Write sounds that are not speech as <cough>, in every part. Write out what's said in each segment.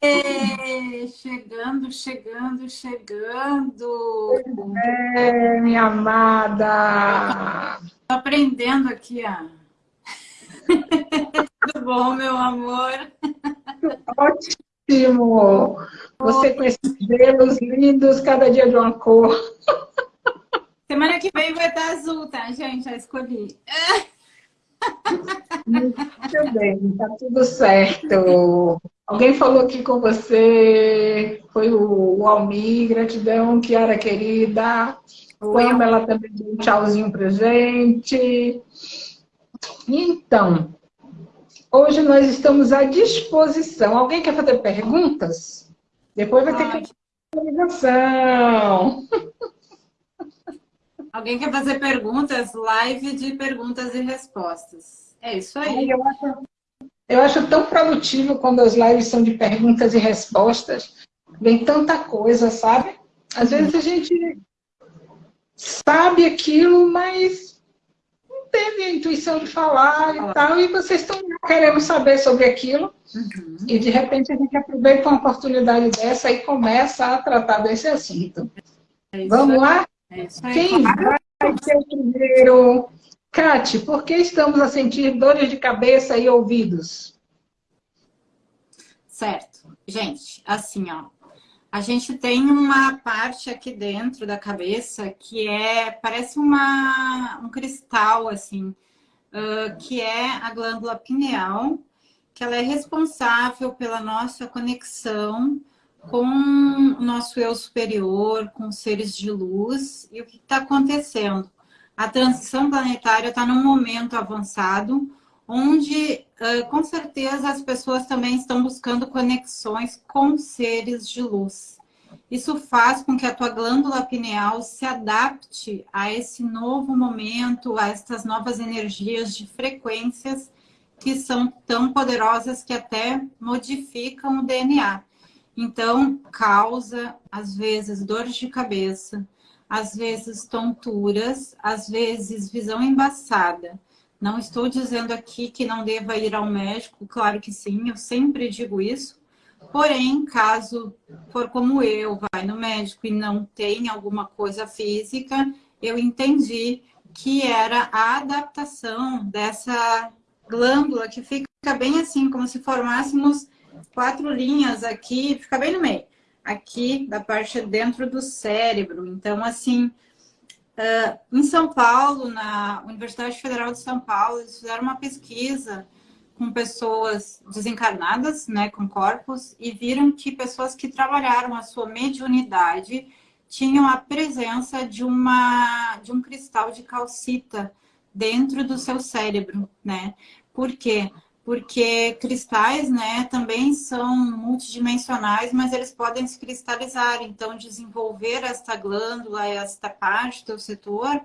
Aê, chegando, chegando, chegando. É, minha amada. Tô aprendendo aqui, ó. <laughs> Tudo bom, meu amor? Ótimo. Você com esses dedos lindos, cada dia de uma cor. Semana que vem vai estar azul, tá, gente? Já escolhi. <laughs> Muito bem, tá tudo certo. Alguém falou aqui com você, foi o, Almir, gratidão, Kiara querida. O ela também deu um tchauzinho pra gente. Então, hoje nós estamos à disposição. Alguém quer fazer perguntas? Depois vai ter que ligação. Alguém quer fazer perguntas? Live de perguntas e respostas. É isso aí. Eu acho, eu acho tão produtivo quando as lives são de perguntas e respostas. Vem tanta coisa, sabe? Às vezes a gente sabe aquilo, mas não teve a intuição de falar e tal, e vocês estão querendo saber sobre aquilo, uhum. e de repente a gente aproveita uma oportunidade dessa e começa a tratar desse assunto. É Vamos lá? É Quem vai ser o primeiro? Cate, por que estamos a sentir dores de cabeça e ouvidos? Certo. Gente, assim, ó. A gente tem uma parte aqui dentro da cabeça que é, parece uma, um cristal, assim, uh, que é a glândula pineal, que ela é responsável pela nossa conexão com o nosso eu superior, com seres de luz. E o que está acontecendo? A transição planetária está num momento avançado, onde, com certeza, as pessoas também estão buscando conexões com seres de luz. Isso faz com que a tua glândula pineal se adapte a esse novo momento, a essas novas energias de frequências que são tão poderosas que até modificam o DNA. Então, causa, às vezes, dores de cabeça, às vezes tonturas, às vezes visão embaçada. Não estou dizendo aqui que não deva ir ao médico, claro que sim, eu sempre digo isso. Porém, caso for como eu, vai no médico e não tem alguma coisa física, eu entendi que era a adaptação dessa glândula que fica bem assim, como se formássemos quatro linhas aqui, fica bem no meio, aqui da parte dentro do cérebro. Então, assim, uh, em São Paulo, na Universidade Federal de São Paulo, eles fizeram uma pesquisa com pessoas desencarnadas, né, com corpos, e viram que pessoas que trabalharam a sua mediunidade tinham a presença de, uma, de um cristal de calcita dentro do seu cérebro, né? Por quê? Porque cristais né, também são multidimensionais, mas eles podem se cristalizar. Então, desenvolver esta glândula, esta parte do setor,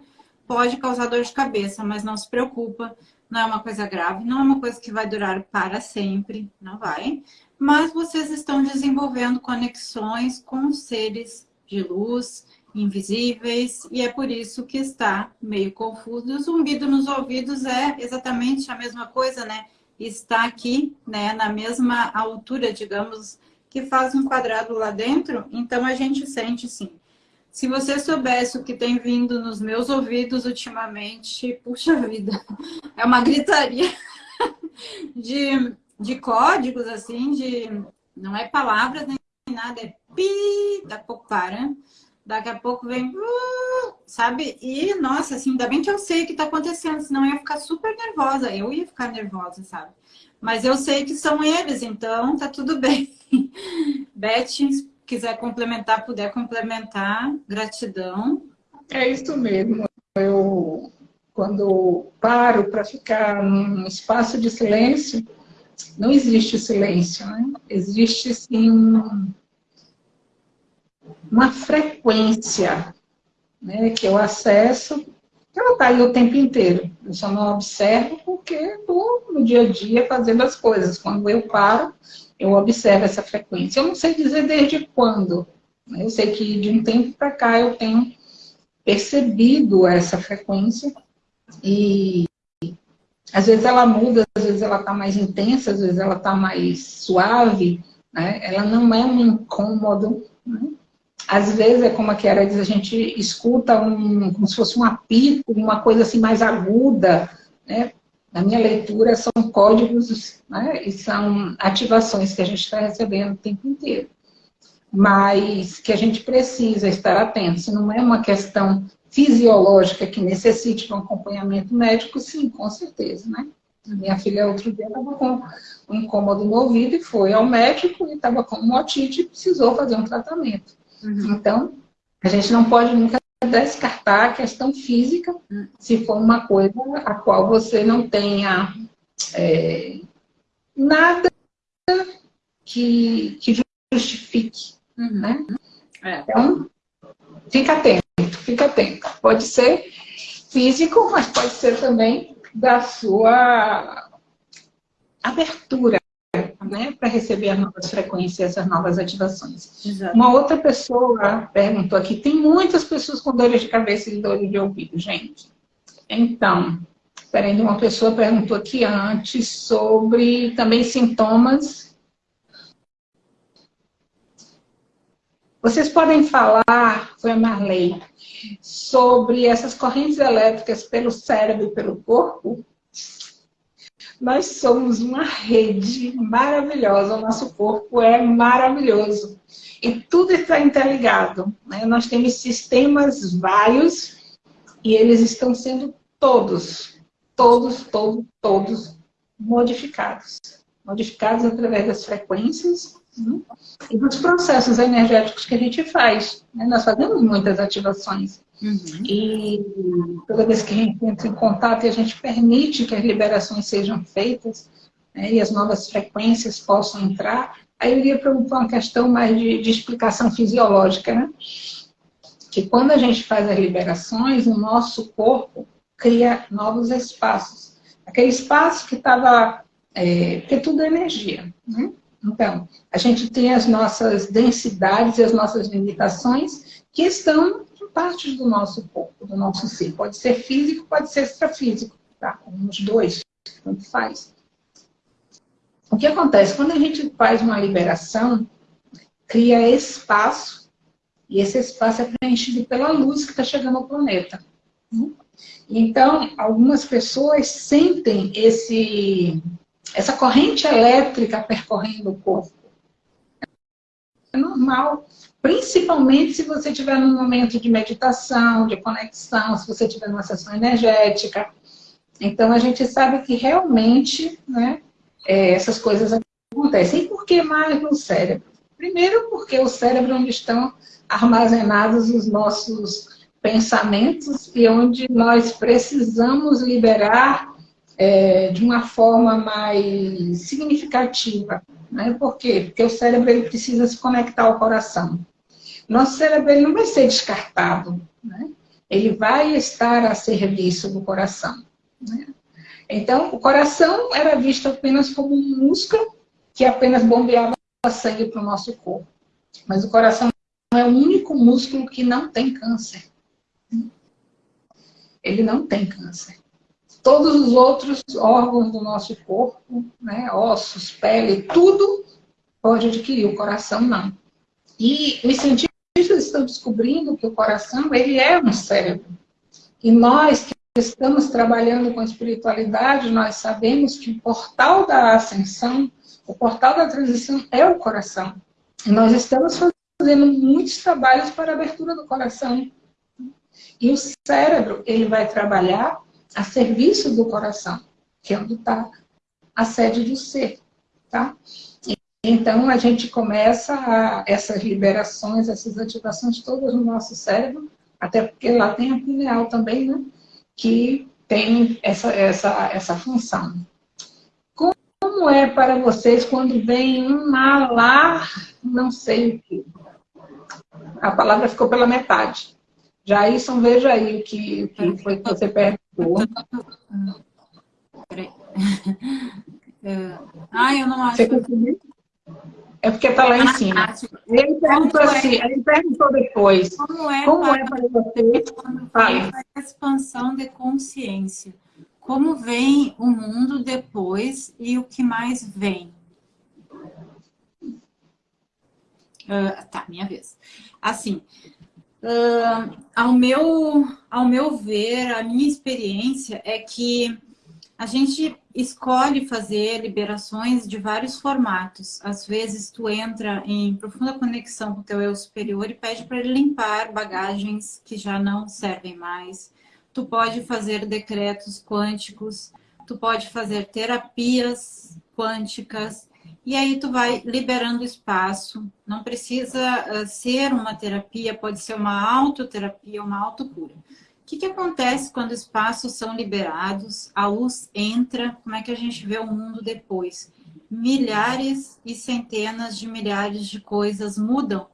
pode causar dor de cabeça, mas não se preocupa, não é uma coisa grave, não é uma coisa que vai durar para sempre, não vai. Mas vocês estão desenvolvendo conexões com seres de luz, invisíveis, e é por isso que está meio confuso. O zumbido nos ouvidos é exatamente a mesma coisa, né? Está aqui, né, na mesma altura, digamos, que faz um quadrado lá dentro, então a gente sente sim. Se você soubesse o que tem vindo nos meus ouvidos ultimamente, puxa vida, é uma gritaria <laughs> de, de códigos, assim, de... Não é palavras nem nada, é pi, daqui a pouco daqui a pouco vem, uh, sabe? E, nossa, assim, ainda bem que eu sei o que está acontecendo, senão eu ia ficar super nervosa, eu ia ficar nervosa, sabe? Mas eu sei que são eles, então tá tudo <laughs> bem. Beth, se quiser complementar, puder complementar, gratidão. É isso mesmo. Eu, quando paro para ficar num espaço de silêncio, não existe silêncio, né? Existe, sim, uma frequência né, que eu acesso ela está aí o tempo inteiro. Eu só não observo porque estou no dia a dia fazendo as coisas. Quando eu paro, eu observo essa frequência. Eu não sei dizer desde quando. Né? Eu sei que de um tempo para cá eu tenho percebido essa frequência e às vezes ela muda, às vezes vezes ela está mais intensa, às vezes ela está mais suave, né? ela não é um incômodo. Né? Às vezes é como a Kiara diz, a gente escuta um, como se fosse um apito, uma coisa assim mais aguda. Né? Na minha leitura são códigos né? e são ativações que a gente está recebendo o tempo inteiro. Mas que a gente precisa estar atento. Se não é uma questão fisiológica que necessite de um acompanhamento médico, sim, com certeza, né? Minha filha outro dia estava com um incômodo no ouvido e foi ao médico e estava com uma otite e precisou fazer um tratamento. Uhum. Então, a gente não pode nunca descartar a questão física uhum. se for uma coisa a qual você não tenha é, nada que, que justifique. Uhum. Né? É. Então, fica atento, fica atento. Pode ser físico, mas pode ser também da sua abertura né, para receber as novas frequências, as novas ativações. Exato. Uma outra pessoa perguntou aqui, tem muitas pessoas com dores de cabeça e dores de ouvido, gente. Então, peraí, uma pessoa perguntou aqui antes sobre também sintomas. Vocês podem falar, foi a Marley, sobre essas correntes elétricas pelo cérebro e pelo corpo? Nós somos uma rede maravilhosa, o nosso corpo é maravilhoso. E tudo está interligado. Né? Nós temos sistemas vários e eles estão sendo todos, todos, todos, todos modificados. Modificados através das frequências né? e dos processos energéticos que a gente faz. Né? Nós fazemos muitas ativações. Uhum. E toda vez que a gente entra em contato e a gente permite que as liberações sejam feitas né, e as novas frequências possam entrar, aí eu iria para uma questão mais de, de explicação fisiológica, né? Que quando a gente faz as liberações, o nosso corpo cria novos espaços. Aquele espaço que estava... É, porque tudo é energia, né? Então, a gente tem as nossas densidades e as nossas limitações que estão partes do nosso corpo, do nosso ser. Pode ser físico, pode ser extrafísico, tá? Os dois, tanto faz. O que acontece? Quando a gente faz uma liberação, cria espaço, e esse espaço é preenchido pela luz que está chegando ao planeta. Então, algumas pessoas sentem esse, essa corrente elétrica percorrendo o corpo. É normal. Principalmente se você estiver num momento de meditação, de conexão, se você estiver numa sessão energética. Então, a gente sabe que realmente né, é, essas coisas acontecem. E por que mais no cérebro? Primeiro, porque o cérebro é onde estão armazenados os nossos pensamentos e onde nós precisamos liberar é, de uma forma mais significativa. Né? Por quê? Porque o cérebro ele precisa se conectar ao coração. Nosso cérebro ele não vai ser descartado, né? ele vai estar a serviço do coração. Né? Então, o coração era visto apenas como um músculo que apenas bombeava sangue para o nosso corpo. Mas o coração é o único músculo que não tem câncer. Ele não tem câncer. Todos os outros órgãos do nosso corpo, né, ossos, pele, tudo pode adquirir, o coração não. E os cientistas estão descobrindo que o coração, ele é um cérebro. E nós que estamos trabalhando com espiritualidade, nós sabemos que o portal da ascensão, o portal da transição é o coração. E nós estamos fazendo muitos trabalhos para a abertura do coração. E o cérebro, ele vai trabalhar a serviço do coração, que é onde está a sede do ser, tá? Então, a gente começa a, essas liberações, essas ativações todas no nosso cérebro, até porque lá tem a pineal também, né? Que tem essa, essa, essa função. Como é para vocês quando vem um malar, não sei o que? A palavra ficou pela metade. Jairson, veja aí o que, o que foi que você perguntou. Peraí. <laughs> Ah, eu não acho. Você conseguiu? É porque está lá em cima. Ele perguntou assim, ele perguntou depois. Como é, como para, é para você a expansão de consciência? como vem o mundo depois e o que mais vem. Uh, tá, minha vez. Assim, uh, ao, meu, ao meu ver, a minha experiência é que a gente escolhe fazer liberações de vários formatos. Às vezes tu entra em profunda conexão com o teu eu superior e pede para ele limpar bagagens que já não servem mais. Tu pode fazer decretos quânticos, tu pode fazer terapias quânticas, e aí tu vai liberando espaço. Não precisa uh, ser uma terapia, pode ser uma autoterapia, uma autocura. O que, que acontece quando espaços são liberados, a luz entra, como é que a gente vê o mundo depois? Milhares e centenas de milhares de coisas mudam,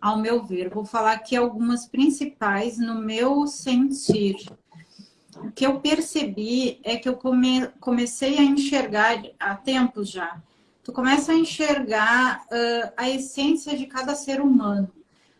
ao meu ver. Vou falar aqui algumas principais no meu sentir. O que eu percebi é que eu come, comecei a enxergar há tempos já tu começa a enxergar uh, a essência de cada ser humano.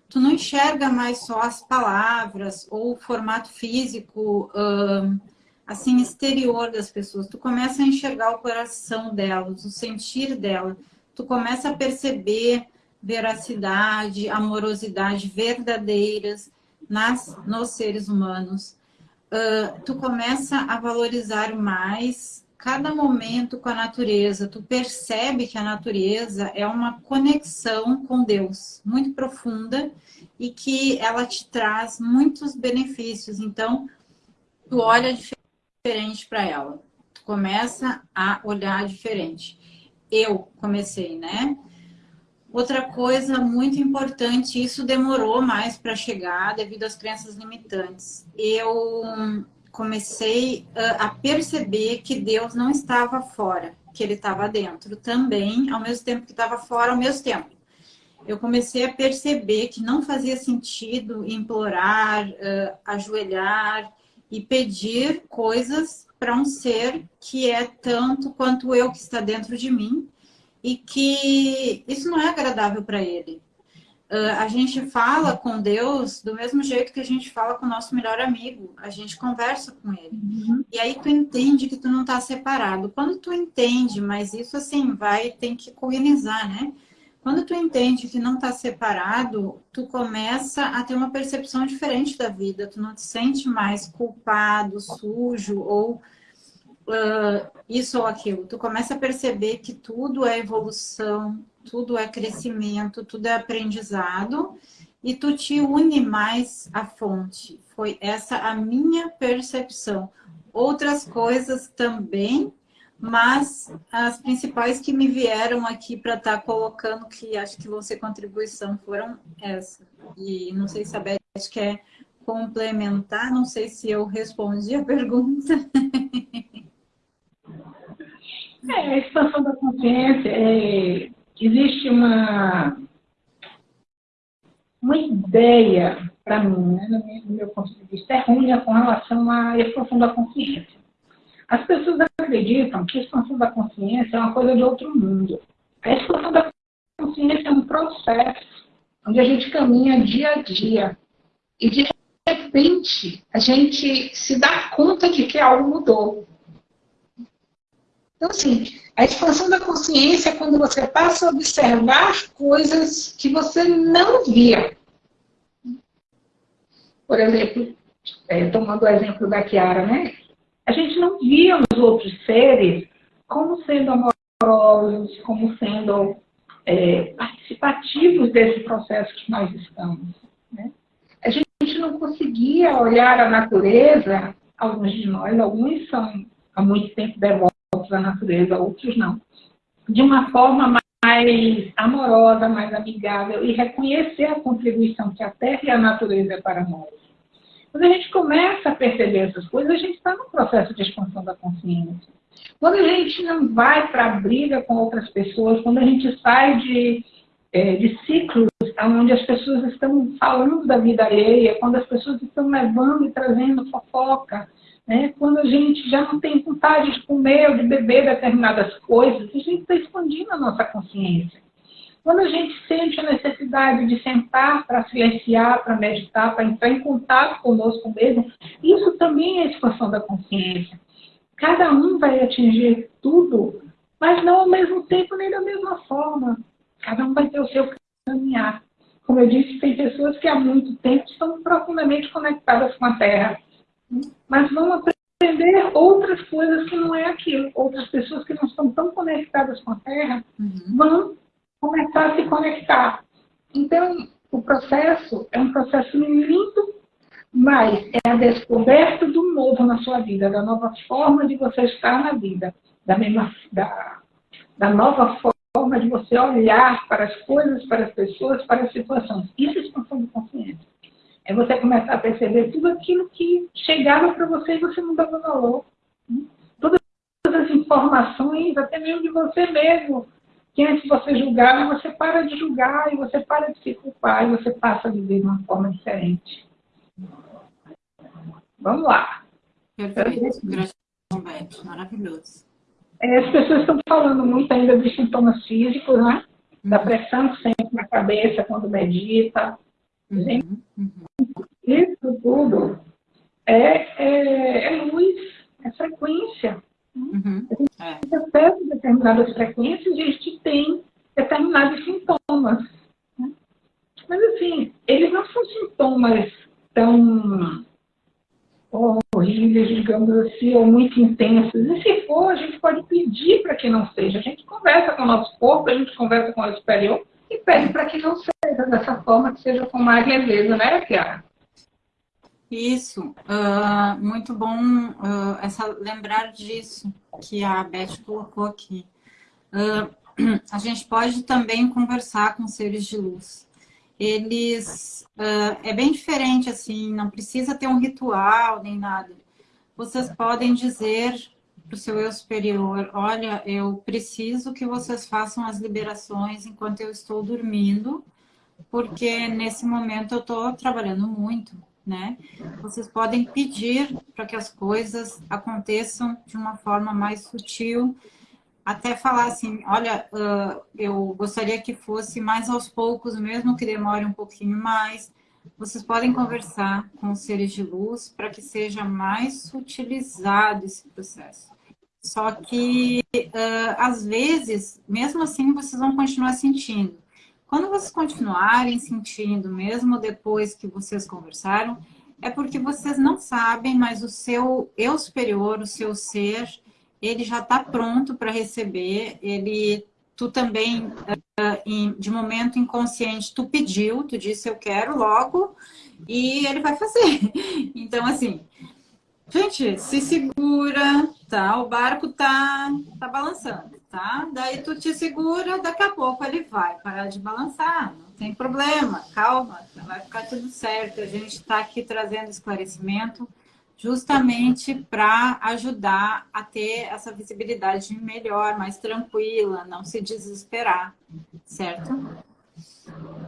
Tu não enxerga mais só as palavras ou o formato físico, uh, assim, exterior das pessoas. Tu começa a enxergar o coração delas, o sentir dela. Tu começa a perceber veracidade, amorosidade verdadeiras nas, nos seres humanos. Uh, tu começa a valorizar mais cada momento com a natureza, tu percebe que a natureza é uma conexão com Deus muito profunda e que ela te traz muitos benefícios. Então, tu olha diferente para ela. Tu começa a olhar diferente. Eu comecei, né? Outra coisa muito importante, isso demorou mais para chegar devido às crenças limitantes. Eu comecei a perceber que Deus não estava fora, que ele estava dentro também, ao mesmo tempo que estava fora, ao mesmo tempo. Eu comecei a perceber que não fazia sentido implorar, uh, ajoelhar e pedir coisas para um ser que é tanto quanto eu que está dentro de mim e que isso não é agradável para ele. Uh, a gente fala com Deus do mesmo jeito que a gente fala com o nosso melhor amigo. A gente conversa com ele. Uhum. E aí tu entende que tu não está separado. Quando tu entende, mas isso assim, vai, tem que cognizar, né? Quando tu entende que não está separado, tu começa a ter uma percepção diferente da vida. Tu não te sente mais culpado, sujo ou uh, isso ou aquilo. Tu começa a perceber que tudo é evolução, tudo é crescimento, tudo é aprendizado e tu te une mais à fonte. Foi essa a minha percepção. Outras coisas também, mas as principais que me vieram aqui para estar tá colocando, que acho que vão ser contribuição, foram essas. E não sei se a Beth quer complementar, não sei se eu respondi a pergunta. <laughs> É, a expansão da consciência é existe uma, uma ideia, para mim, né, no, meu, ponto de vista, errônea com relação à expansão da consciência. As pessoas acreditam que a expansão da consciência é uma coisa de outro mundo. A expansão da consciência é um processo onde a gente caminha dia a dia. E de repente, a gente se dá conta de que algo mudou. Então, assim, a expansão da consciência é quando você passa a observar coisas que você não via. Por exemplo, é, tomando o exemplo da Kiara, né? A gente não via os outros seres como sendo amorosos, como sendo é, participativos desse processo que nós estamos. Né? A gente não conseguia olhar a natureza, alguns de nós, alguns são há muito tempo devotos da natureza, outros não. De uma forma mais amorosa, mais amigável e reconhecer a contribuição que a Terra e a natureza é para nós. Quando a gente começa a perceber essas coisas, a gente está no processo de expansão da consciência. Quando a gente não vai para a briga com outras pessoas, quando a gente sai de, é, de ciclos onde as pessoas estão falando da vida alheia, quando as pessoas estão levando e trazendo fofoca, né? Quando a gente já não tem vontade de comer ou de beber determinadas coisas, a gente está expandindo a nossa consciência. Quando a gente sente a necessidade de sentar para silenciar, para meditar, para entrar em contato conosco mesmo, isso também é expansão da consciência. Cada um vai atingir tudo, mas não ao mesmo tempo nem da mesma forma. Cada um vai ter o seu caminhar. Como eu disse, tem pessoas que há muito tempo estão profundamente conectadas com a Terra, mas vão aprender outras coisas que não é aquilo. Outras pessoas que não estão tão conectadas com a Terra uhum. vão começar a se conectar. Então, o processo é um processo lindo, mas é a descoberta do novo na sua vida, da nova forma de você estar na vida, da, mesma, da, da nova forma de você olhar para as coisas, para as pessoas, para as situações. Isso é expansão de consciência. É você começar a perceber tudo aquilo que chegava para você e você não dava valor. Todas as informações, até mesmo de você mesmo, que antes você julgava, você para de julgar e você para de se culpar e você passa a viver de uma forma diferente. Vamos lá. Perfeito. Maravilhoso. É, as pessoas estão falando muito ainda dos sintomas físicos, né? Da uhum. pressão sempre na cabeça quando medita. Uhum. Uhum. Isso tudo é, é, é luz, é frequência. Uhum. A gente acessa determinadas frequências e a gente tem determinados sintomas. Né? Mas, assim, eles não são sintomas tão horríveis, digamos assim, ou muito intensos. E se for, a gente pode pedir para que não seja. A gente conversa com o nosso corpo, a gente conversa com o superior e pede para que não seja dessa forma, que seja com mais leveza, né, Kiara? Isso, uh, muito bom uh, essa, lembrar disso que a Beth colocou aqui. Uh, <clears throat> a gente pode também conversar com seres de luz. Eles, é bem diferente assim, não precisa ter um ritual nem nada. Vocês podem dizer para o seu eu superior, olha, eu preciso que vocês façam as liberações enquanto eu estou dormindo, porque nesse momento eu estou trabalhando muito, né? Vocês podem pedir para que as coisas aconteçam de uma forma mais sutil, até falar assim, olha, uh, eu gostaria que fosse mais aos poucos, mesmo que demore um pouquinho mais. Vocês podem conversar com os seres de luz para que seja mais sutilizado esse processo. Só que, uh, às vezes, mesmo assim, vocês vão continuar sentindo. Quando vocês continuarem sentindo, mesmo depois que vocês conversaram, é porque vocês não sabem, mas o seu eu superior, o seu ser, ele já está pronto para receber. Ele, tu também, uh, de momento inconsciente, tu pediu, tu disse eu quero logo, e ele vai fazer. <laughs> Então, assim, gente, se segura, tá? O barco tá, tá balançando tá? Daí tu te segura, daqui a pouco ele vai parar de balançar, não tem problema, calma, vai ficar tudo certo. A gente está aqui trazendo esclarecimento justamente para ajudar a ter essa visibilidade melhor, mais tranquila, não se desesperar, certo?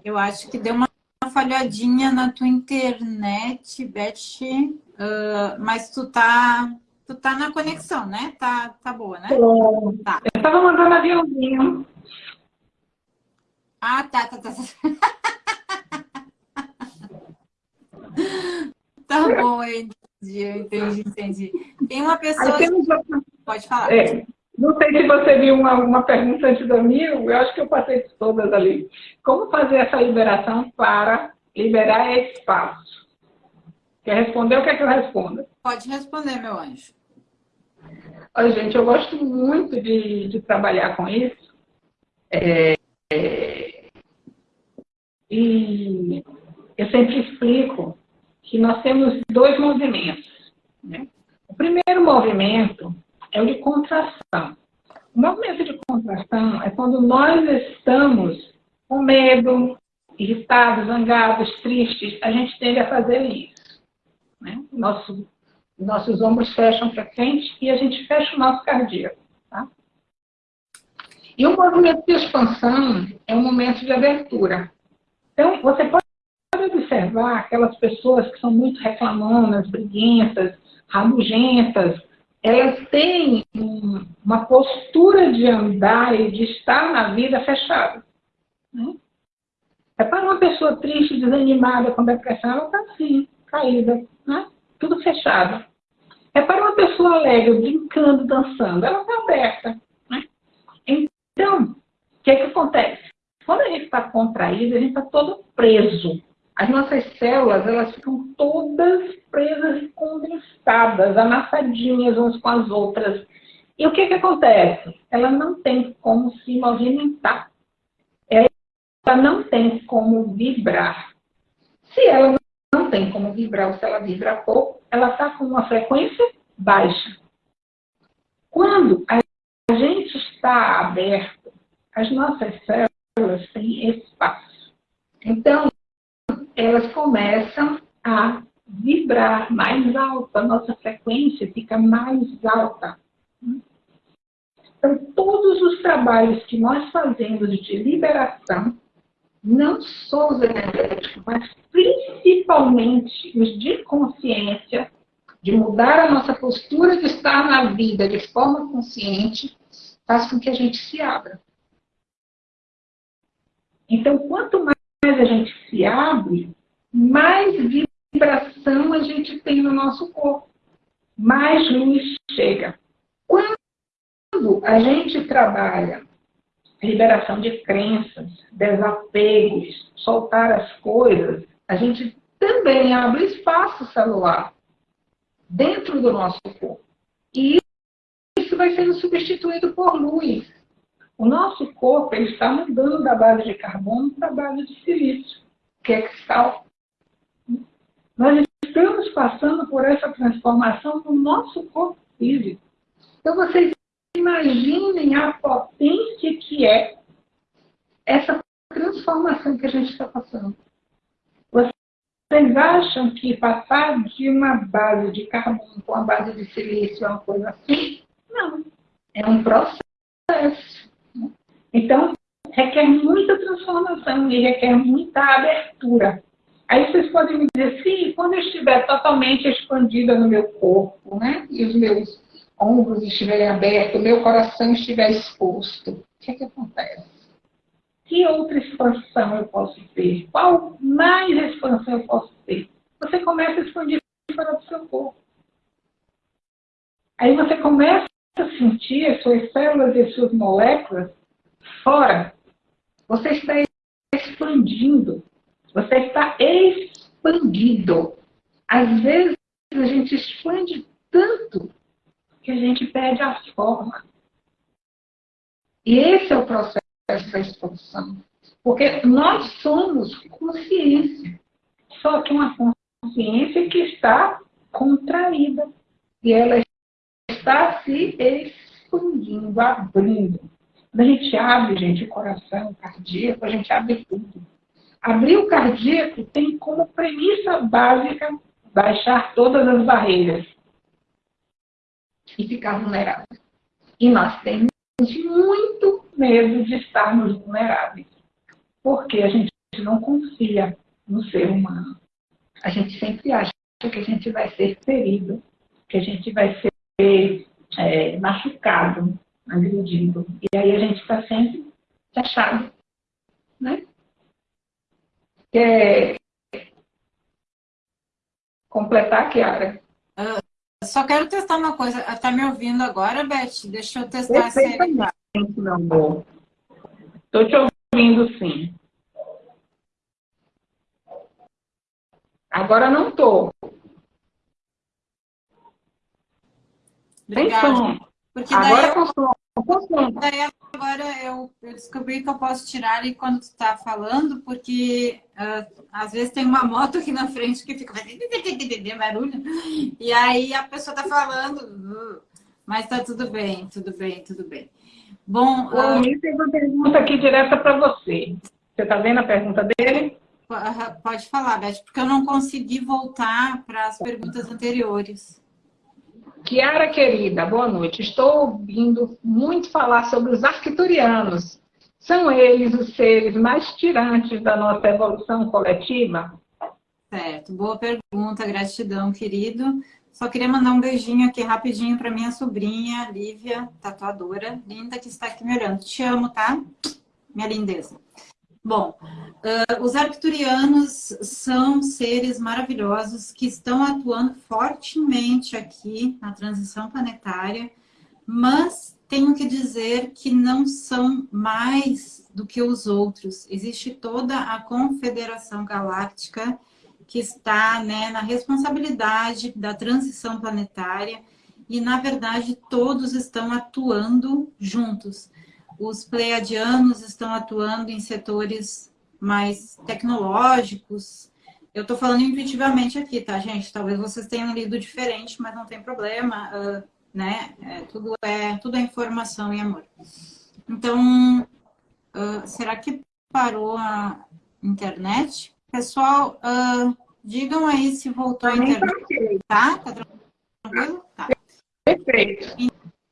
Eu acho que deu uma falhadinha na tua internet, Beth, uh, mas tu tá Tu tá na conexão, né? Tá, tá boa, né? É. Tá. Eu tava mandando aviãozinho. Ah, tá, tá, tá. <laughs> tá bom, eu entendi, eu entendi, entendi. Tem uma pessoa... Pode falar. É, não sei se você viu uma, uma pergunta antes da minha, eu acho que eu passei todas ali. Como fazer essa liberação para liberar espaço? Quer responder ou quer que eu responda? Pode responder, meu anjo. Olha, gente, eu gosto muito de, de trabalhar com isso. É, é, e eu sempre explico que nós temos dois movimentos. Né? O primeiro movimento é o de contração. O movimento de contração é quando nós estamos com medo, irritados, zangados, tristes, a gente tende a fazer isso. Né? Nosso, nossos ombros fecham para frente e a gente fecha o nosso cardíaco. Tá? E o movimento de expansão é um momento de abertura. Então, você pode observar aquelas pessoas que são muito reclamonas, briguentas, rabugentas, elas têm uma postura de andar e de estar na vida fechada. Né? É para uma pessoa triste, desanimada, com depressão, ela está assim, caída, né? tudo fechado. Pessoa alegre, brincando, dançando. Ela está aberta. Né? Então, o que, é que acontece? Quando a gente está contraído, a gente está todo preso. As nossas células, elas ficam todas presas, condensadas, amassadinhas umas com as outras. E o que, que acontece? Ela não tem como se movimentar. Ela não tem como vibrar. Se ela não tem como vibrar, ou se ela vibra pouco, ela está com uma frequência baixa. Quando a gente está aberto, as nossas células têm espaço. Então, elas começam a vibrar mais alto, a nossa frequência fica mais alta. Então, todos os trabalhos que nós fazemos de liberação, não só os energéticos, mas principalmente os de consciência, de mudar a nossa postura de estar na vida de forma consciente, faz com que a gente se abra. Então, quanto mais a gente se abre, mais vibração a gente tem no nosso corpo, mais luz chega. Quando a gente trabalha liberação de crenças, desapegos, soltar as coisas, a gente também abre espaço celular dentro do nosso corpo. E isso vai sendo substituído por luz. O nosso corpo ele está mudando da base de carbono para a base de silício, que é cristal. Nós estamos passando por essa transformação no nosso corpo físico. Então, vocês imaginem a potência que é essa transformação que a gente está passando. Vocês acham que passar de uma base de carbono para uma base de silício é uma coisa assim? Não. É um processo. Então, requer muita transformação e requer muita abertura. Aí vocês podem me dizer, sim, quando eu estiver totalmente expandida no meu corpo, né? E os meus ombros estiverem abertos, o meu coração estiver exposto, o que é que acontece? Que outra expansão eu posso ter? Qual mais expansão eu posso ter? Você começa a expandir fora do seu corpo. Aí você começa a sentir as suas células e as suas moléculas fora. Você está expandindo. Você está expandido. Às vezes a gente expande tanto que a gente perde a forma. E esse é o processo da expansão. Porque nós somos consciência. Só que uma consciência que está contraída. E ela está se expandindo, abrindo. Quando a gente abre, gente, o coração, o cardíaco, a gente abre tudo. Abrir o cardíaco tem como premissa básica baixar todas as barreiras e ficar vulnerável. E nós temos muito medo de estarmos vulneráveis, porque a gente não confia no ser humano. A gente sempre acha que a gente vai ser ferido, que a gente vai ser é, machucado, agredido. E aí a gente está sempre fechado. Né? Quer completar, Kiara? Uh, só quero testar uma coisa. Está me ouvindo agora, Beth? Deixa eu testar meu amor. Estou te ouvindo, sim. Agora não estou. Obrigada. Porque agora eu, com daí agora eu, eu, descobri que eu posso tirar ali quando tu está falando, porque uh, às vezes tem uma moto aqui na frente que fica barulho, e aí a pessoa está falando, uh, mas está tudo bem, tudo bem, tudo bem. Bom, o uh, tem uma pergunta aqui direta para você. Você está vendo a pergunta dele? Pode falar, Beth, porque eu não consegui voltar para as perguntas anteriores. Kiara, querida, boa noite. Estou ouvindo muito falar sobre os arquiturianos. São eles os seres mais tirantes da nossa evolução coletiva? Certo, boa pergunta, gratidão, querido. Só queria mandar um beijinho aqui rapidinho para minha sobrinha, Lívia, tatuadora, linda, que está aqui me olhando. Te amo, tá? Minha lindeza. Bom, uh, os arcturianos são seres maravilhosos que estão atuando fortemente aqui na transição planetária, mas tenho que dizer que não são mais do que os outros. Existe toda a Confederação Galáctica que está né, na responsabilidade da transição planetária e, na verdade, todos estão atuando juntos os pleiadianos estão atuando em setores mais tecnológicos. Eu estou falando intuitivamente aqui, tá, gente? Talvez vocês tenham lido diferente, mas não tem problema, uh, né? É, tudo, é, tudo é informação e amor. Então, uh, será que parou a internet? Pessoal, uh, digam aí se voltou a internet. Tá? Tá tranquilo? Tá. Perfeito.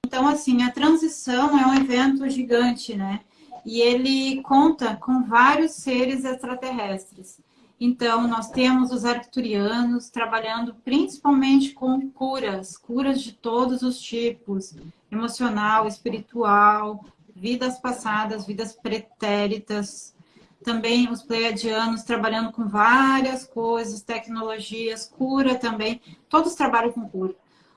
Então, assim, a transição é um evento gigante, né? E ele conta com vários seres extraterrestres. Então, nós temos os arcturianos trabalhando principalmente com curas, curas de todos os tipos, emocional, espiritual, vidas passadas, vidas pretéritas. Também os pleiadianos trabalhando com várias coisas, tecnologias, cura também. Todos trabalham com cura.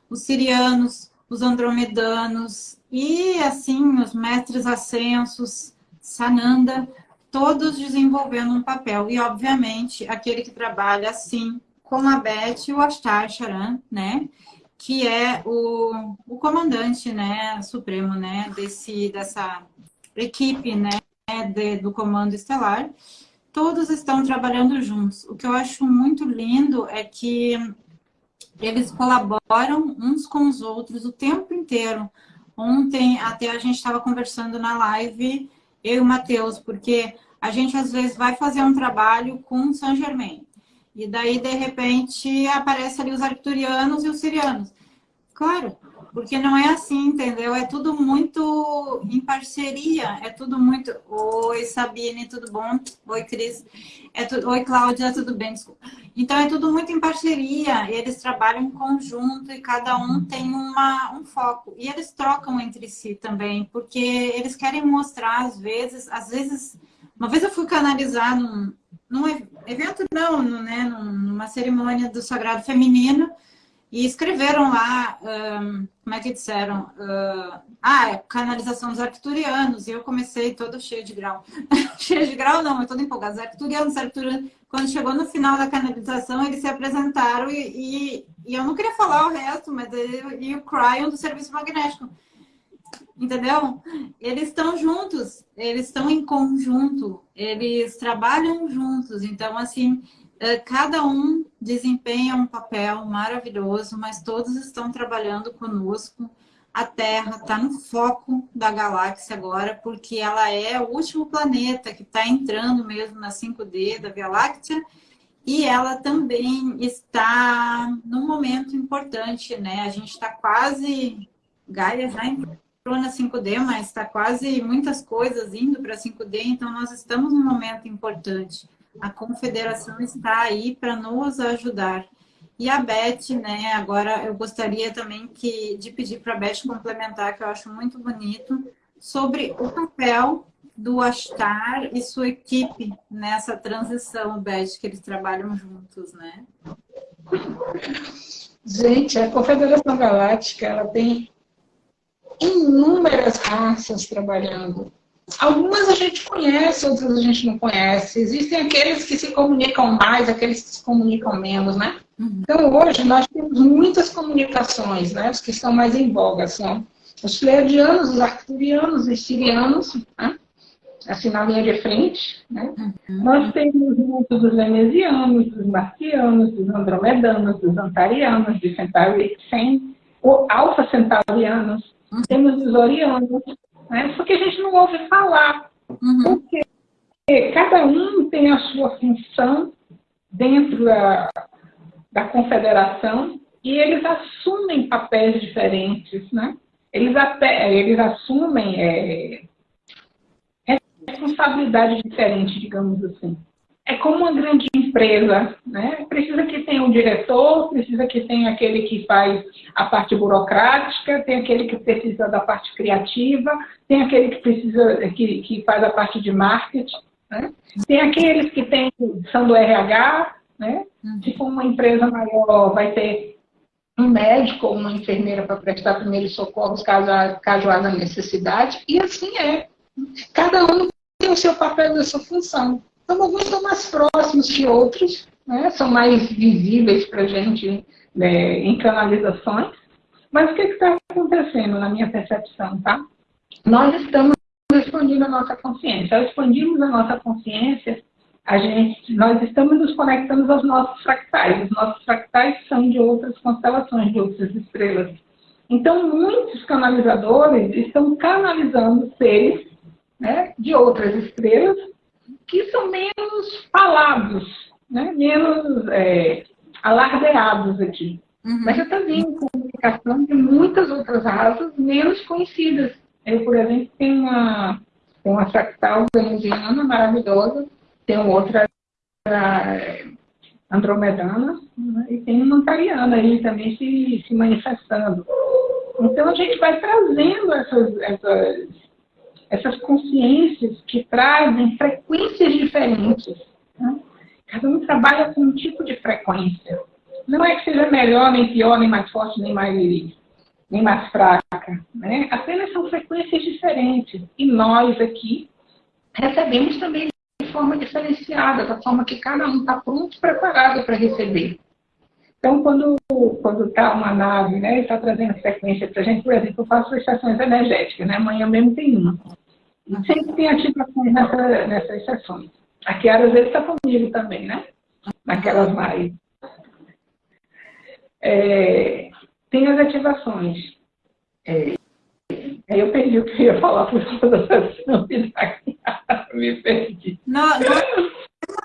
Os sirianos os andromedanos e assim os mestres ascensos, Sananda, todos desenvolvendo um papel. E, obviamente, aquele que trabalha assim com a Beth e o Ashtar Charan, né? Que é o, o comandante né, supremo né, desse, dessa equipe né, de, do Comando Estelar. Todos estão trabalhando juntos. O que eu acho muito lindo é que eles colaboram uns com os outros o tempo inteiro. Ontem até a gente estava conversando na live, eu e o Matheus, porque a gente às vezes vai fazer um trabalho com São Germain. E daí, de repente, aparece ali os arcturianos e os sirianos. Claro, porque não é assim, entendeu? É tudo muito em parceria, é tudo muito... Oi, Sabine, tudo bom? Oi, Cris. É tu... Oi, Cláudia, tudo bem? Desculpa. Então, é tudo muito em parceria, eles trabalham em conjunto e cada um tem uma, um foco. E eles trocam entre si também, porque eles querem mostrar, às vezes... Às vezes, uma vez eu fui canalizar num, num evento, não, né, numa cerimônia do Sagrado Feminino, e escreveram lá, um, como é que disseram? Uh, ah, é canalização dos arcturianos. E eu comecei todo cheio de grau. <laughs> cheio de grau não, mas todo empolgado. Os arcturianos, arcturianos. Quando chegou no final da canalização, eles se apresentaram e, e, e eu não queria falar o resto, mas ele, e o Cryon do serviço magnético. Entendeu? Eles estão juntos, eles estão em conjunto, eles trabalham juntos. Então, assim, cada um desempenha um papel maravilhoso, mas todos estão trabalhando conosco. A Terra está no foco da galáxia agora, porque ela é o último planeta que está entrando mesmo na 5D da Via Láctea, e ela também está num momento importante, né? A gente está quase... Gaia já entrou na 5D, mas está quase muitas coisas indo para 5D, então nós estamos num momento importante a confederação está aí para nos ajudar. E a Beth, né, agora eu gostaria também que, de pedir para a Beth complementar, que eu acho muito bonito, sobre o papel do Astar e sua equipe nessa transição, Beth, que eles trabalham juntos, né? Gente, a Confederação Galáctica, ela tem inúmeras raças trabalhando Algumas a gente conhece, outras a gente não conhece. Existem aqueles que se comunicam mais, aqueles que se comunicam menos, né? Uhum. Então, hoje, nós temos muitas comunicações, né? Os que estão mais em voga são os pleiadianos, os arcturianos, os sirianos, né? assim, na linha de frente. Né? Uhum. Nós temos muitos dos venezianos, dos marcianos, dos andromedanos, dos antarianos, dos centaurianos, alfa centaurianos, uhum. temos os orianos, né? Só que a gente não ouve falar. Uhum. Porque cada um tem a sua função dentro da, da confederação e eles assumem papéis diferentes, né? Eles, até, eles assumem é, responsabilidade diferente, digamos assim é como uma grande empresa, né? Precisa que tenha um diretor, precisa que tenha aquele que faz a parte burocrática, tem aquele que precisa da parte criativa, tem aquele que precisa que, que faz a parte de marketing, Né? Tem aqueles que tem, são do RH, né? Uhum. Se for uma empresa maior, vai ter um médico ou uma enfermeira para prestar primeiros socorros caso, caso haja necessidade, e assim é. Cada um tem o seu papel e a sua função. Então, alguns são mais próximos que outros, né? são mais visíveis para a gente né, em canalizações. Mas o que está acontecendo na minha percepção, tá? Nós estamos expandindo a nossa consciência. Ao expandirmos a nossa consciência, a gente, nós estamos nos conectando aos nossos fractais. Os nossos fractais são de outras constelações, de outras estrelas. Então, muitos canalizadores estão canalizando seres né, de outras estrelas que são menos falados, né, menos é, alardeados aqui. Uhum. Mas está vindo comunicação de muitas outras raças menos conhecidas. Eu, por exemplo, tenho uma, uma fractal venusiana maravilhosa, tem outra andromedana né, e tem uma cariana aí também se, se manifestando. Então a gente vai trazendo essas, essas, essas consciências que trazem frequências diferentes. Né? Cada um trabalha com um tipo de frequência. Não é que seja melhor, nem pior, nem mais forte, nem mais, nem mais fraca. Né? Apenas são frequências diferentes. E nós aqui recebemos também forma diferenciada, da forma que cada um está pronto, preparado para receber. Então, quando está uma nave, né, está trazendo frequência para a gente, por exemplo, eu faço estações energéticas, né, amanhã mesmo tem uma. Sempre tem ativações nessa, nessas sessões. A Kiara às vezes está comigo também, né? Naquelas mais. É, tem as ativações. É, Aí eu perdi o que eu ia falar por causa da sessão <laughs> me perdi. Não, não,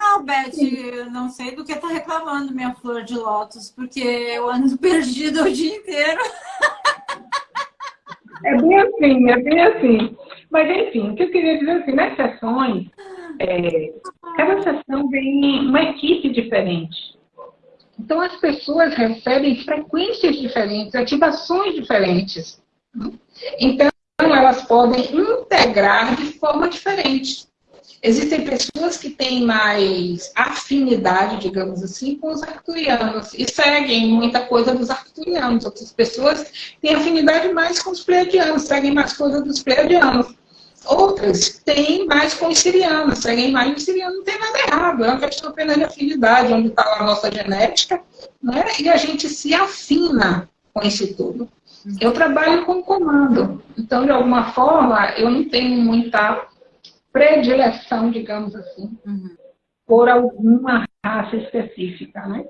não, Beth, não sei do que tá reclamando minha flor de lótus, porque eu ando <laughs> perdida o dia inteiro. É bem assim, é bem assim. Mas enfim, o que eu queria dizer assim, nas sessões, é, cada sessão vem uma equipe diferente. Então as pessoas recebem frequências diferentes, ativações diferentes. Então, elas podem integrar de forma diferente. Existem pessoas que têm mais afinidade, digamos assim, com os arcturianos e seguem muita coisa dos arcturianos. Outras pessoas têm afinidade mais com os pleiadianos, seguem mais coisa dos pleiadianos. Outras têm mais com os sirianos, seguem mais os sirianos. Não tem nada errado, é uma questão apenas de afinidade, onde está a nossa genética, né? e a gente se afina com isso tudo. Eu trabalho com comando, então, de alguma forma, eu não tenho muita predileção, digamos assim, uhum. por alguma raça específica, né?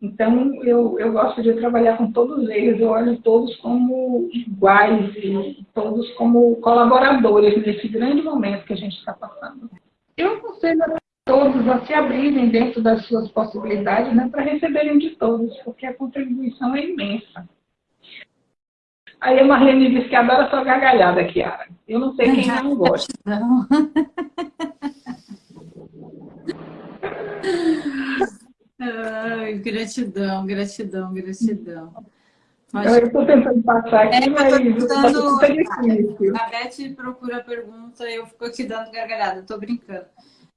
Então, eu, eu gosto de trabalhar com todos eles, eu olho todos como iguais e todos como colaboradores nesse grande momento que a gente está passando. Eu aconselho a todos a se abrirem dentro das suas possibilidades né, para receberem de todos, porque a contribuição é imensa. Aí a Marlene disse que adora sua gargalhada, Kiara. Eu não sei quem não gosta. Não. Ai, gratidão, gratidão, gratidão. Mas... Eu estou tentando passar aqui, é, mas dando... Tá a Beth procura a pergunta eu fico aqui dando gargalhada, estou brincando.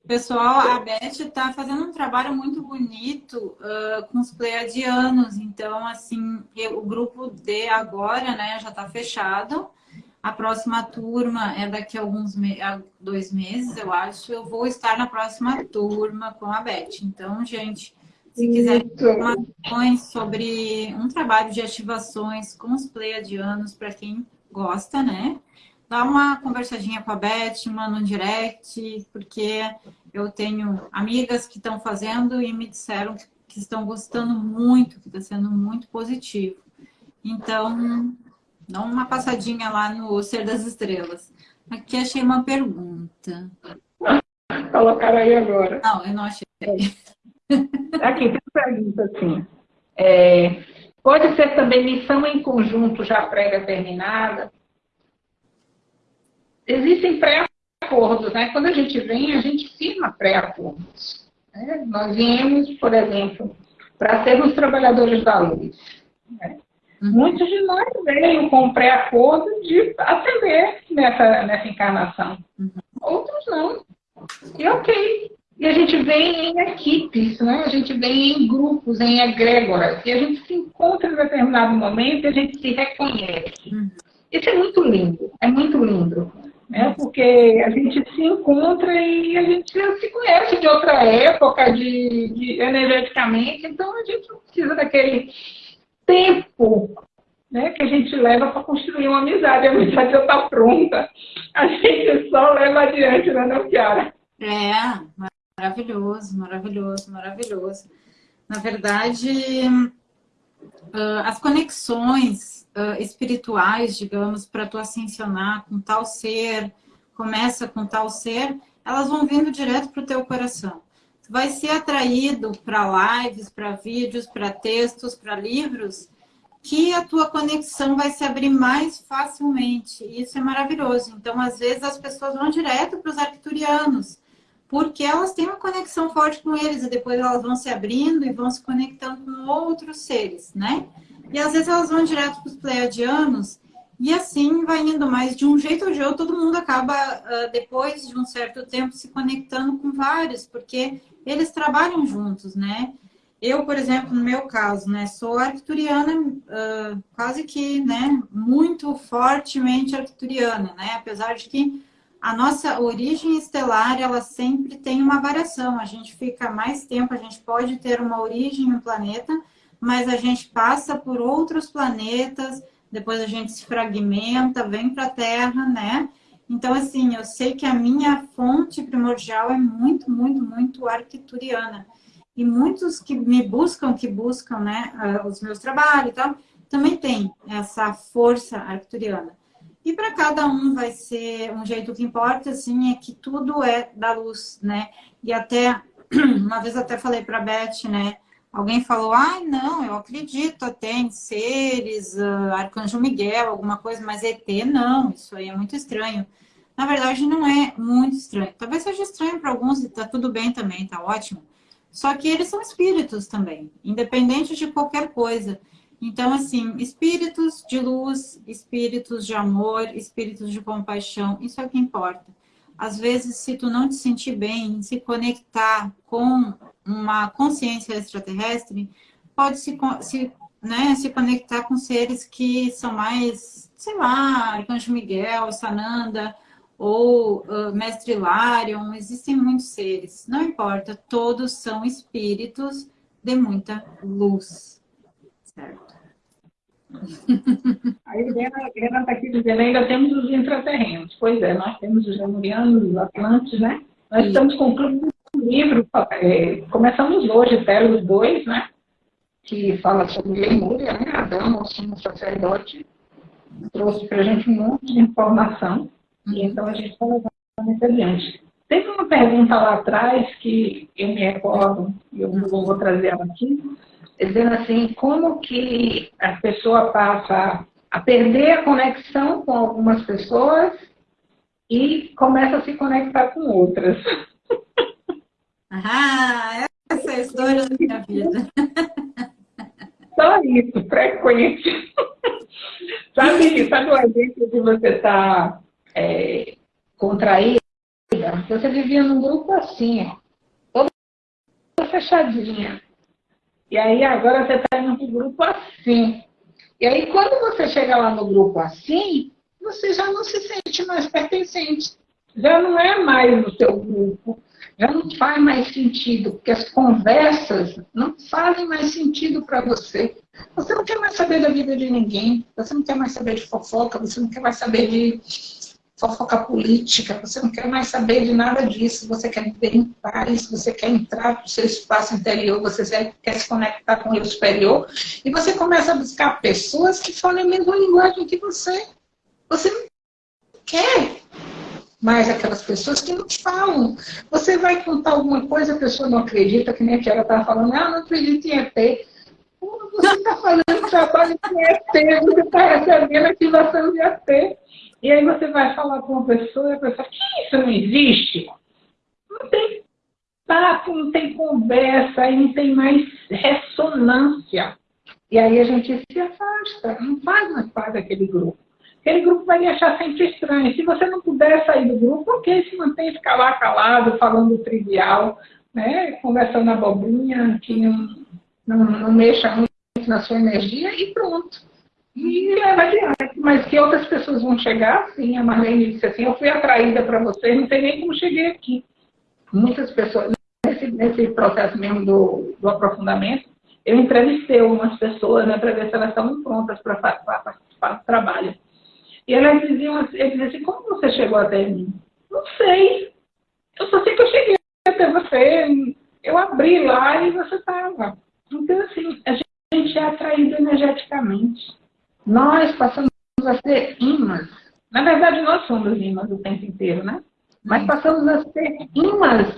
Pessoal, a Beth está fazendo um trabalho muito bonito uh, com os pleiadianos. Então, assim, eu, o grupo D agora, né, já está fechado. A próxima turma é daqui a alguns me dois meses, eu acho. Eu vou estar na próxima turma com a Beth. Então, gente, se quiser informações sobre um trabalho de ativações com os pleiadianos, para quem gosta, né? dá uma conversadinha com a Beth, manda um direct, porque eu tenho amigas que estão fazendo e me disseram que estão gostando muito, que está sendo muito positivo. Então, dá uma passadinha lá no Ser das Estrelas. Aqui achei uma pergunta. Colocaram aí agora. Não, eu não achei. Aqui, tem uma pergunta assim. É, pode ser também missão em conjunto já pré-determinada? existem pré-acordos, né? Quando a gente vem, a gente firma pré-acordos. Né? Nós viemos, por exemplo, para sermos trabalhadores da luz. Né? Uhum. Muitos de nós veio com pré-acordo de atender nessa, nessa encarnação. Uhum. Outros não. E ok. E a gente vem em equipes, né? a gente vem em grupos, em egrégoras, e a gente se encontra em determinado momento e a gente se reconhece. Uhum. Isso é muito lindo, é muito lindo. Né? Porque a gente se encontra e a gente se conhece de outra época, de, de energeticamente, então a gente não precisa daquele tempo né, que a gente leva para construir uma amizade. A amizade já está pronta. A gente só leva adiante, né, não, Kiara? É, maravilhoso, maravilhoso, maravilhoso. Na verdade, as conexões espirituais, digamos, para tu ascensionar com tal ser, começa com tal ser, elas vão vindo direto para o teu coração. Vai ser atraído para lives, para vídeos, para textos, para livros, que a tua conexão vai se abrir mais facilmente. Isso é maravilhoso. Então, às vezes, as pessoas vão direto para os arcturianos, porque elas têm uma conexão forte com eles, e depois elas vão se abrindo e vão se conectando com outros seres, né? E às vezes elas vão direto para os pleiadianos, e assim vai indo, mas de um jeito ou de outro, todo mundo acaba, uh, depois de um certo tempo, se conectando com vários, porque eles trabalham juntos, né? Eu, por exemplo, no meu caso, né, sou arcturiana, uh, quase que, né, muito fortemente arcturiana, né, apesar de que a nossa origem estelar, ela sempre tem uma variação, a gente fica mais tempo, a gente pode ter uma origem no planeta, mas a gente passa por outros planetas, depois a gente se fragmenta, vem para a Terra, né, então, assim, eu sei que a minha fonte primordial é muito, muito, muito arcturiana, e muitos que me buscam, que buscam né, os meus trabalhos e tal, também tem essa força arcturiana. E para cada um vai ser um jeito que importa, assim, é que tudo é da luz, né? E até, <clears throat> uma vez até falei para a Beth, né? Alguém falou, ah, não, eu acredito até em seres, uh, Arcanjo Miguel, alguma coisa, mas ET não, isso aí é muito estranho. Na verdade, não é muito estranho. Talvez seja estranho para alguns e tá tudo bem também, tá ótimo. Só que eles são espíritos também, independente de qualquer coisa. Então, assim, espíritos de luz, espíritos de amor, espíritos de compaixão, isso é o que importa. Às vezes, se tu não te sentir bem, se conectar com uma consciência extraterrestre, pode se, se, né, se conectar com seres que são mais, sei lá, Arcanjo Miguel, Sananda, ou uh, Mestre Larion, existem muitos seres, não importa, todos são espíritos de muita luz, certo? A Helena está aqui dizendo, ainda temos os intraterrenos. Pois é, nós temos os lemurianos, os atlantes, né? Nós estamos concluindo um livro, é, começamos hoje, Telos 2, né? Que fala sobre Lemúria, né? Adão, o sumo sacerdote, trouxe para a gente um monte de informação. E então a gente está levando isso adiante. Teve uma pergunta lá atrás que eu me recordo, e eu vou trazer ela aqui, dizendo assim, como que a pessoa passa a perder a conexão com algumas pessoas e começa a se conectar com outras. <laughs> Ah, essa é a história da minha vida. Só isso, frequente. sabe, sabe o exemplo que você está é, contraída, você vivia num grupo assim, toda fechadinha. E aí agora você está para um grupo assim. E aí quando você chega lá no grupo assim, você já não se sente mais pertencente. Já não é mais o seu grupo. Já não faz mais sentido, porque as conversas não fazem mais sentido para você. Você não quer mais saber da vida de ninguém, você não quer mais saber de fofoca, você não quer mais saber de fofoca política, você não quer mais saber de nada disso, você quer viver em paz, você quer entrar para o seu espaço interior, você quer se conectar com o superior, e você começa a buscar pessoas que falam a mesma linguagem que você. Você não quer mais aquelas pessoas que não falam. Você vai contar alguma coisa, a pessoa não acredita, que nem a Tiara estava falando, ah, não acredito em ET. Você está fazendo trabalho com ET, você está recebendo ativação de ET. E aí você vai falar com uma pessoa e a pessoa, que isso não existe? Não tem papo, não tem conversa, aí não tem mais ressonância. E aí a gente se afasta, não faz mais parte daquele grupo. Aquele grupo vai lhe achar sempre estranho. Se você não puder sair do grupo, ok, se mantém ficar lá calado, falando trivial, né? conversando abobrinha, que não, não, não mexa muito na sua energia e pronto. E leva adiante. Mas que outras pessoas vão chegar, sim, a Marlene disse assim, eu fui atraída para você, não sei nem como cheguei aqui. Muitas pessoas, nesse, nesse processo mesmo do, do aprofundamento, eu entrevistei algumas pessoas né, para ver se elas estavam prontas para participar do trabalho. E elas diziam, assim, eles diziam assim, como você chegou até mim? Não sei. Eu só sei que eu cheguei até você. Eu abri lá e você estava. Então, assim, a gente é atraído energeticamente. Nós passamos a ser imãs. Na verdade, nós somos imãs o tempo inteiro, né? Mas passamos a ser imãs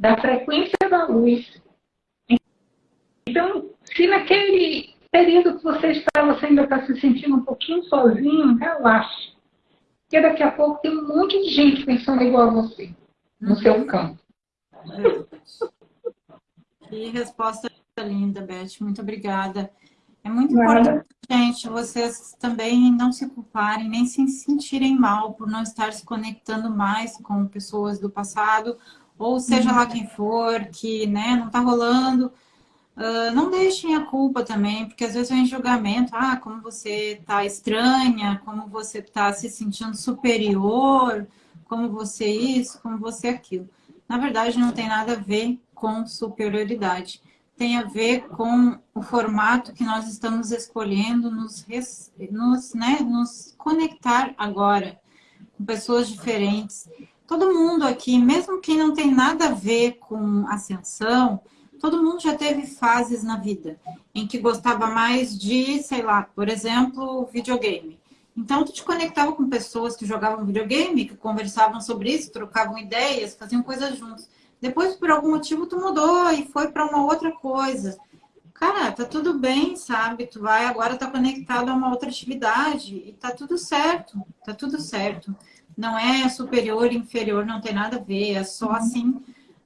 da frequência da luz. Então, se naquele período que você está, você ainda está se sentindo um pouquinho sozinho, relaxe. Porque daqui a pouco tem um monte de gente pensando igual a você, no seu uhum. campo. Que resposta linda, Beth. Muito obrigada. É muito Nada. importante, gente, vocês também não se culparem, nem se sentirem mal por não estar se conectando mais com pessoas do passado, ou seja uhum. lá quem for, que né, não está rolando. Uh, não deixem a culpa também, porque às vezes vem julgamento, ah, como você está estranha, como você está se sentindo superior, como você isso, como você aquilo. Na verdade, não tem nada a ver com superioridade. Tem a ver com o formato que nós estamos escolhendo nos, nos, né, nos conectar agora com pessoas diferentes. Todo mundo aqui, mesmo quem não tem nada a ver com ascensão, todo mundo já teve fases na vida em que gostava mais de, sei lá, por exemplo, videogame. Então, tu te conectava com pessoas que jogavam videogame, que conversavam sobre isso, trocavam ideias, faziam coisas juntos. Depois, por algum motivo, tu mudou e foi para uma outra coisa. Cara, tá tudo bem, sabe? Tu vai agora tá conectado a uma outra atividade e tá tudo certo, tá tudo certo. Não é superior, inferior, não tem nada a ver, é só assim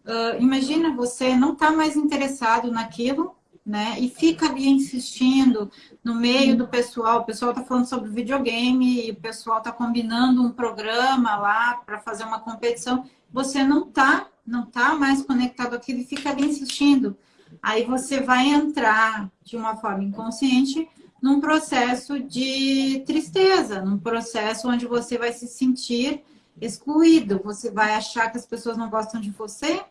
Uh, imagina você não está mais interessado naquilo, né? E fica ali insistindo no meio do pessoal. O pessoal está falando sobre videogame, e o pessoal está combinando um programa lá para fazer uma competição. Você não está não tá mais conectado àquilo e fica ali insistindo. Aí você vai entrar de uma forma inconsciente num processo de tristeza, num processo onde você vai se sentir excluído, você vai achar que as pessoas não gostam de você,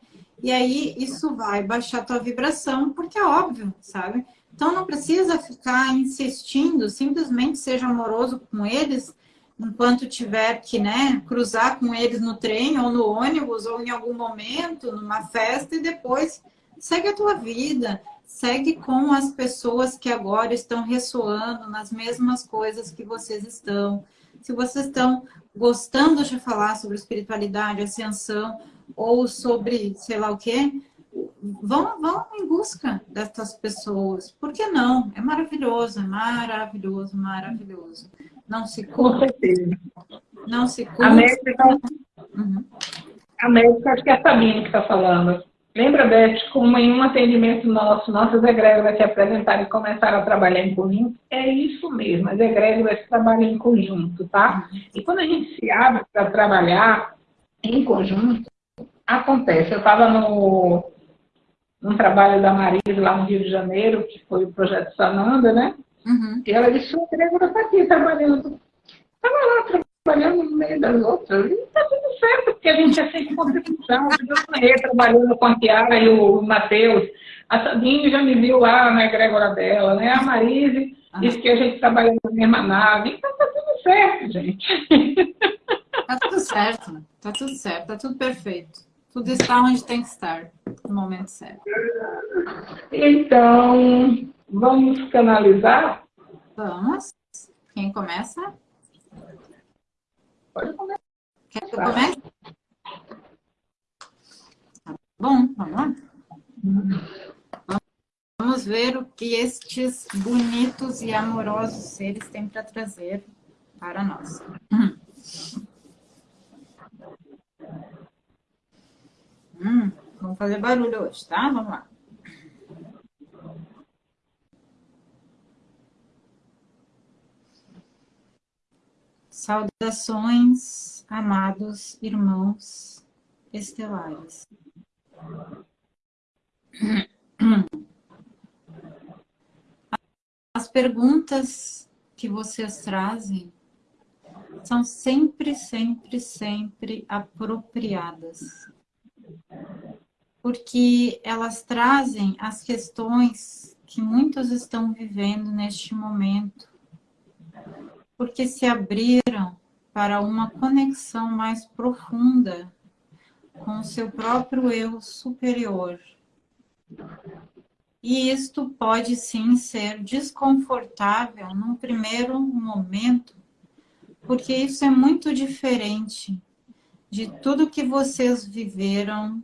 e aí isso vai baixar a tua vibração, porque é óbvio, sabe? Então não precisa ficar insistindo, simplesmente seja amoroso com eles, enquanto tiver que né, cruzar com eles no trem, ou no ônibus, ou em algum momento, numa festa, e depois segue a tua vida, segue com as pessoas que agora estão ressoando nas mesmas coisas que vocês estão. Se vocês estão gostando de falar sobre espiritualidade, ascensão, ou sobre sei lá o quê, vão, vão em busca dessas pessoas. Por que não? É maravilhoso, é maravilhoso, maravilhoso. Não se certeza. Não se culpa. A médica, uhum. a médica, acho que é a Sabine que está falando. Lembra, Beth, como em um atendimento nosso, nossas egrégoras se apresentaram e começaram a trabalhar em conjunto? É isso mesmo, as egrégoras trabalham em conjunto, tá? E quando a gente se abre para trabalhar em conjunto, acontece. Eu estava no num trabalho da Marisa lá no Rio de Janeiro, que foi o projeto Sananda, né? Uhum. E ela disse, o Gregor está aqui trabalhando. Estava lá trabalhando no meio das outras. E está tudo certo, porque a gente é sempre contribuição. Eu trabalhando com a Tiara e o Matheus. A Sabine já me viu lá na egrégora dela, né? A Marise uhum. disse que a gente trabalha na mesma nave. Então está tudo certo, gente. Está tudo certo, está tudo certo, está tudo perfeito. Tudo está onde tem que estar, no momento certo. Então, vamos canalizar? Vamos. Quem começa? Pode começar. Quer que eu comece? Tá bom, vamos lá? Vamos ver o que estes bonitos e amorosos seres têm para trazer para nós. Hum, vamos fazer barulho hoje, tá? Vamos lá. Saudações, amados irmãos estelares. <clears throat> As perguntas que vocês trazem são sempre, sempre, sempre apropriadas. Porque elas trazem as questões que muitos estão vivendo neste momento. Porque se abriram para uma conexão mais profunda com o seu próprio eu superior. E isto pode sim ser desconfortável num primeiro momento, porque isso é muito diferente de tudo que vocês viveram,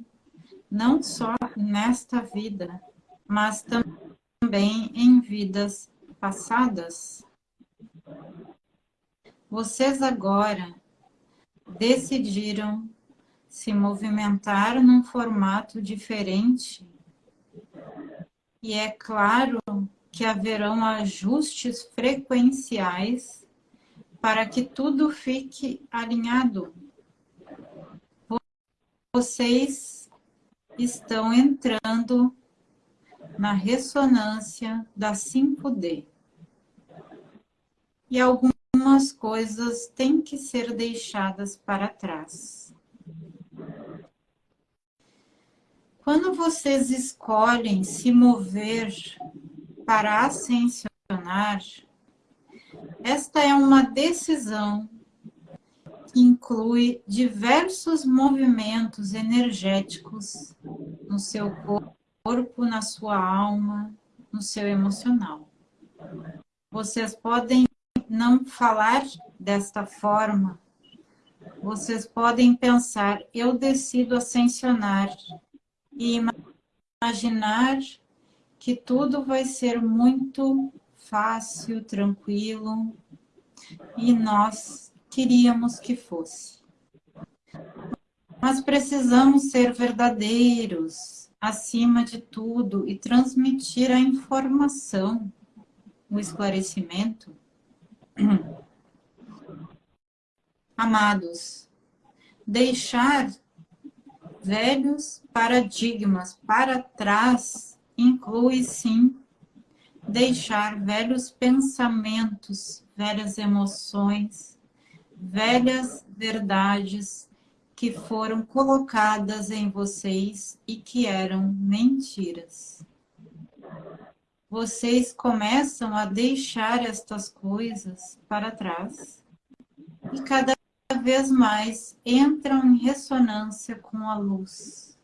não só nesta vida, mas também em vidas passadas. Vocês agora decidiram se movimentar num formato diferente. E é claro que haverão ajustes frequenciais para que tudo fique alinhado. Vocês estão entrando na ressonância da 5D. E algumas coisas têm que ser deixadas para trás. Quando vocês escolhem se mover para ascensionar, esta é uma decisão que inclui diversos movimentos energéticos no seu corpo, na sua alma, no seu emocional. Vocês podem não falar desta forma, vocês podem pensar, eu decido ascensionar e imaginar que tudo vai ser muito fácil, tranquilo, e nós queríamos que fosse. Mas precisamos ser verdadeiros, acima de tudo, e transmitir a informação, o esclarecimento. <clears throat> Amados, deixar velhos paradigmas para trás inclui, sim, deixar velhos pensamentos, velhas emoções, velhas verdades que foram colocadas em vocês e que eram mentiras. Vocês começam a deixar estas coisas para trás e cada vez mais entram em ressonância com a luz.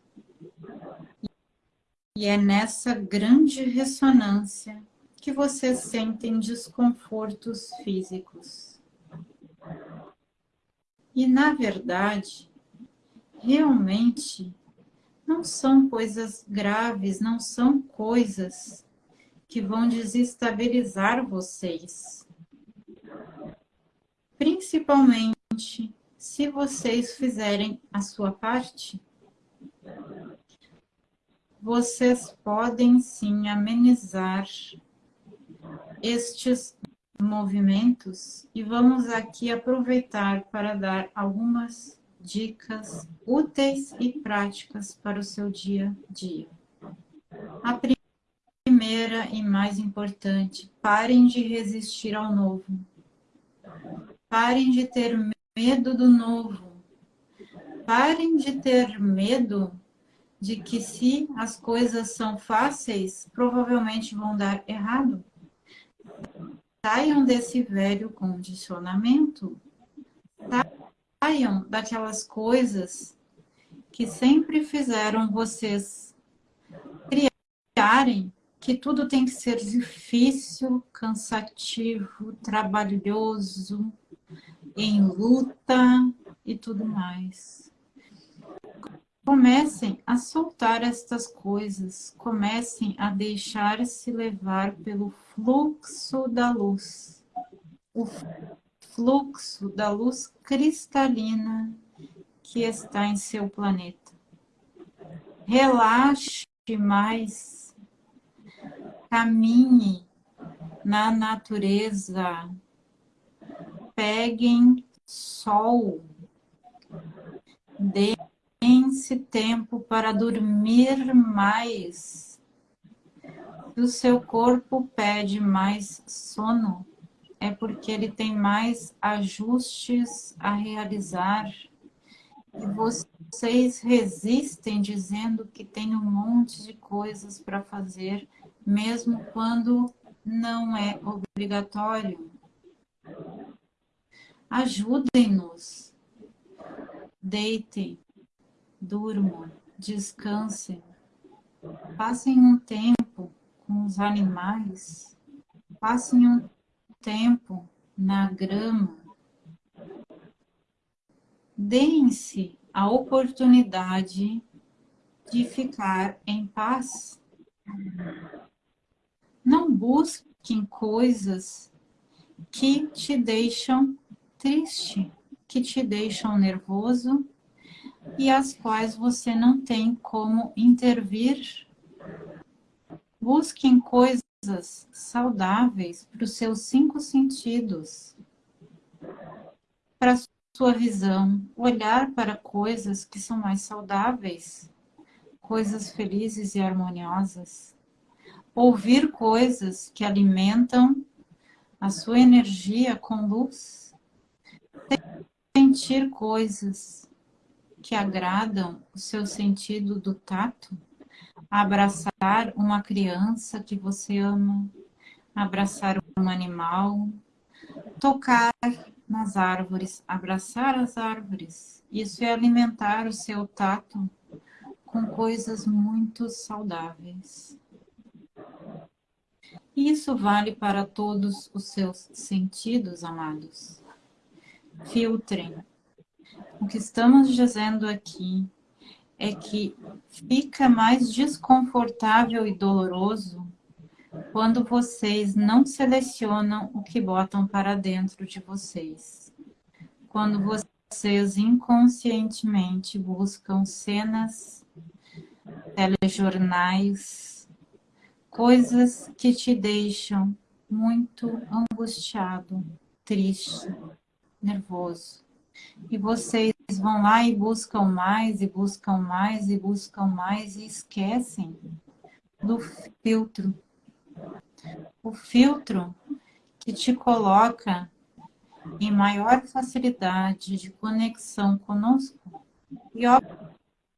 E é nessa grande ressonância que vocês sentem desconfortos físicos. E, na verdade, realmente não são coisas graves, não são coisas que vão desestabilizar vocês. Principalmente se vocês fizerem a sua parte, vocês podem sim amenizar estes movimentos e vamos aqui aproveitar para dar algumas dicas úteis e práticas para o seu dia a dia. A primeira e mais importante, parem de resistir ao novo. Parem de ter medo do novo. Parem de ter medo de que se as coisas são fáceis, provavelmente vão dar errado. Saiam desse velho condicionamento. Saiam daquelas coisas que sempre fizeram vocês criarem que tudo tem que ser difícil, cansativo, trabalhoso, em luta e tudo mais. Comecem a soltar estas coisas, comecem a deixar-se levar pelo fluxo da luz. O fluxo da luz cristalina que está em seu planeta. Relaxe mais, caminhe na natureza, peguem sol. Deem-se tempo para dormir mais. Se o seu corpo pede mais sono, é porque ele tem mais ajustes a realizar. E vocês resistem dizendo que tem um monte de coisas para fazer, mesmo quando não é obrigatório. Ajudem-nos. Deitem, durmam, descansem. Passem um tempo com os animais. Passem um tempo na grama. Deem-se a oportunidade de ficar em paz. Não busquem coisas que te deixam triste, que te deixam nervoso e as quais você não tem como intervir. Busquem coisas saudáveis para os seus cinco sentidos, para a sua visão, olhar para coisas que são mais saudáveis, coisas felizes e harmoniosas, ouvir coisas que alimentam a sua energia com luz, sentir coisas que agradam o seu sentido do tato, abraçar uma criança que você ama, abraçar um animal, tocar nas árvores, abraçar as árvores. Isso é alimentar o seu tato com coisas muito saudáveis. Isso vale para todos os seus sentidos, amados. Filtrem. O que estamos dizendo aqui é que fica mais desconfortável e doloroso quando vocês não selecionam o que botam para dentro de vocês. Quando vocês inconscientemente buscam cenas, telejornais, coisas que te deixam muito angustiado, triste, nervoso. E vocês vão lá e buscam mais, e buscam mais, e buscam mais, e esquecem do filtro. O filtro que te coloca em maior facilidade de conexão conosco. E,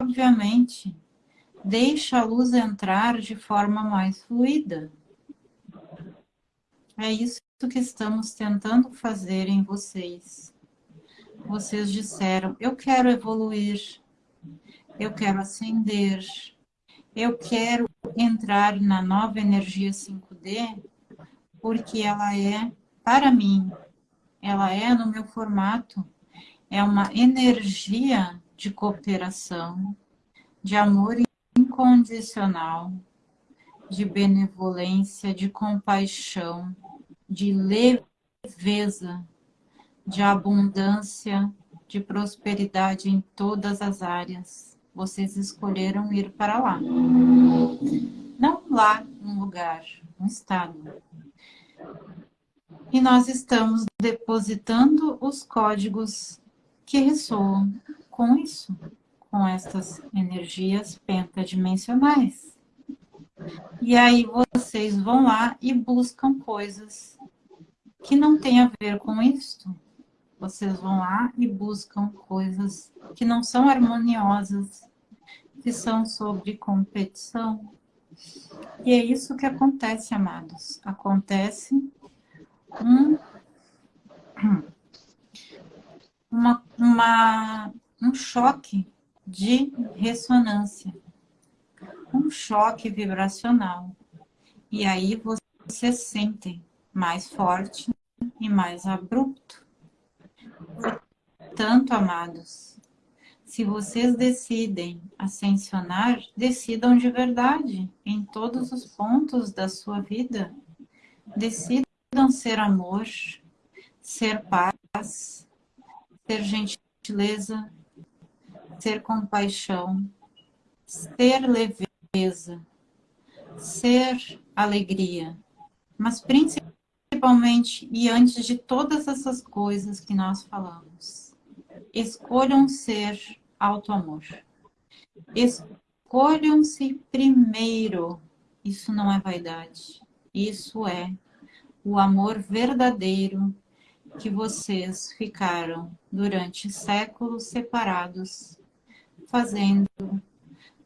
obviamente, Deixa a luz entrar de forma mais fluida. É isso que estamos tentando fazer em vocês. Vocês disseram, eu quero evoluir, eu quero ascender, eu quero entrar na nova energia 5D, porque ela é, para mim, ela é no meu formato, é uma energia de cooperação, de amor incondicional, de benevolência, de compaixão, de leveza, de abundância, de prosperidade em todas as áreas. Vocês escolheram ir para lá. Não lá um lugar, um estado. E nós estamos depositando os códigos que ressoam com isso com essas energias pentadimensionais. E aí vocês vão lá e buscam coisas que não têm a ver com isso. Vocês vão lá e buscam coisas que não são harmoniosas, que são sobre competição. E é isso que acontece, amados. Acontece um, uma, uma, um choque de ressonância, um choque vibracional. E aí vocês sentem mais forte e mais abrupto. Portanto, amados, se vocês decidem ascensionar, decidam de verdade em todos os pontos da sua vida. Decidam ser amor, ser paz, ser gentileza, ser compaixão, ser leveza, ser alegria, mas principalmente e antes de todas essas coisas que nós falamos, escolham ser auto-amor. Escolham-se primeiro. Isso não é vaidade. Isso é o amor verdadeiro que vocês ficaram durante séculos separados, fazendo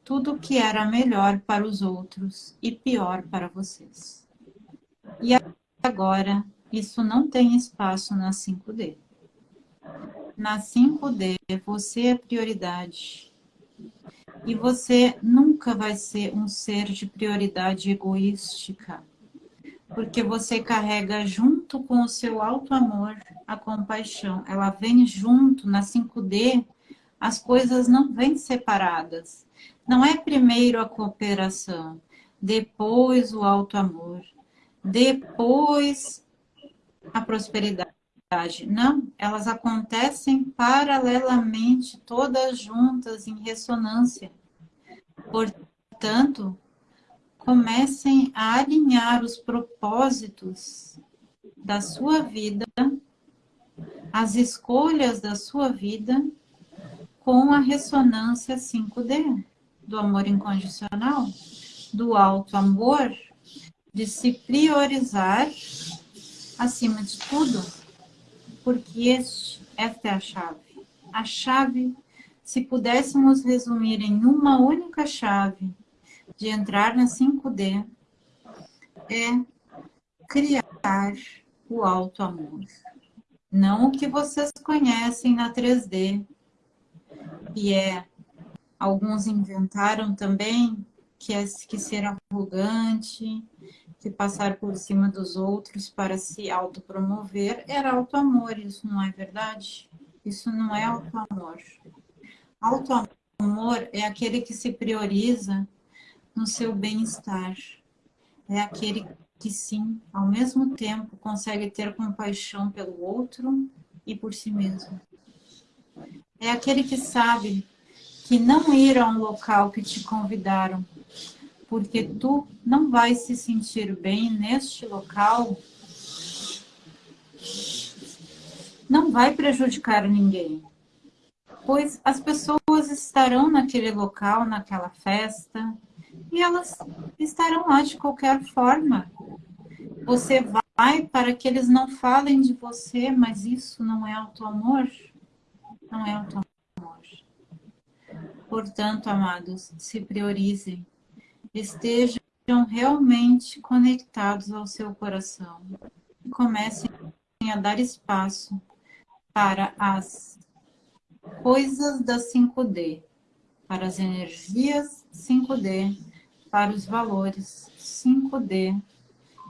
tudo o que era melhor para os outros e pior para vocês. E agora, isso não tem espaço na 5D. Na 5D, você é prioridade. E você nunca vai ser um ser de prioridade egoística porque você carrega junto com o seu alto amor a compaixão. Ela vem junto na 5D, as coisas não vêm separadas. Não é primeiro a cooperação, depois o alto amor, depois a prosperidade. Não, elas acontecem paralelamente, todas juntas, em ressonância. Portanto, comecem a alinhar os propósitos da sua vida, as escolhas da sua vida com a ressonância 5D, do amor incondicional, do alto amor, de se priorizar acima de tudo, porque este, esta é a chave. A chave, se pudéssemos resumir em uma única chave, de entrar na 5D é criar o alto amor. Não o que vocês conhecem na 3D, que é, alguns inventaram também, que é que ser arrogante, que passar por cima dos outros para se autopromover, era auto-amor, isso não é verdade? Isso não é auto-amor. Auto-amor é aquele que se prioriza no seu bem-estar. É aquele que sim, ao mesmo tempo, consegue ter compaixão pelo outro e por si mesmo. É aquele que sabe que não ir a um local que te convidaram, porque tu não vai se sentir bem neste local, não vai prejudicar ninguém. Pois as pessoas estarão naquele local, naquela festa, e elas estarão lá de qualquer forma. Você vai para que eles não falem de você, mas isso não é auto-amor? Não é auto-amor. Portanto, amados, se priorizem. Estejam realmente conectados ao seu coração. E comecem a dar espaço para as coisas da 5D, para as energias 5D, para os valores 5D.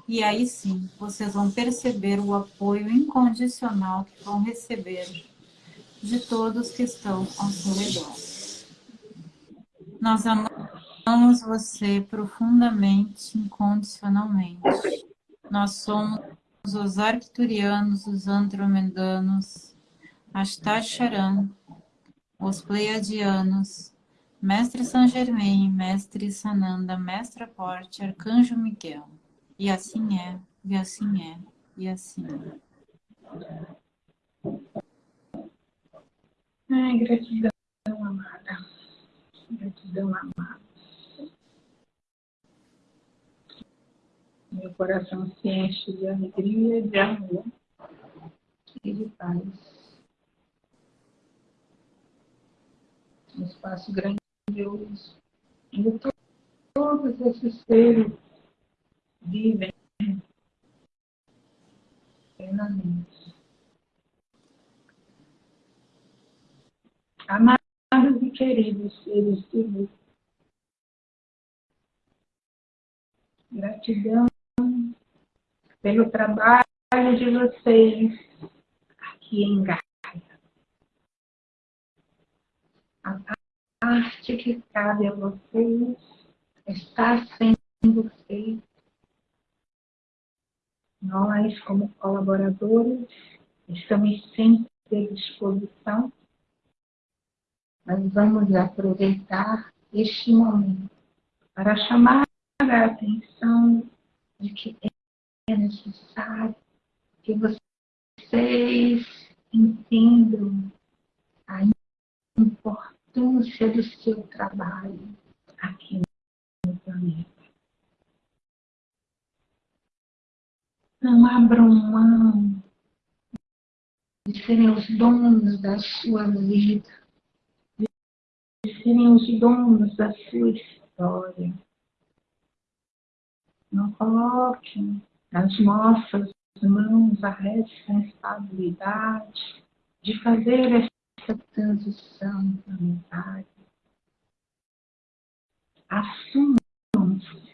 E aí sim, vocês vão perceber o apoio incondicional que vão receber de todos que estão ao seu redor. Nós amamos você profundamente, incondicionalmente. Nós somos os arcturianos, os andromedanos, Ashtasharan, os pleiadianos, Mestre Saint Germain, Mestre Sananda, Mestre Porte, Arcanjo Miguel. E assim é, e assim é, e assim é. Ai, gratidão, amada. Gratidão, amada. Meu coração se enche de alegria, de amor e de paz. Um espaço grande Deus, onde todos esses seres vivem plenamente. Amados e queridos seres de luz, gratidão pelo trabalho de vocês aqui em Gaia. A parte que cabe a vocês está sendo feita. Nós, como colaboradores, estamos sempre à disposição. Mas vamos aproveitar este momento para chamar a atenção de que é necessário que vocês entendam a importância do seu trabalho aqui no planeta. Não abram mão de serem os donos da sua vida, serem os donos da sua história. Não coloquem nas nossas mãos a responsabilidade de fazer essa transição planetária. Assumam-se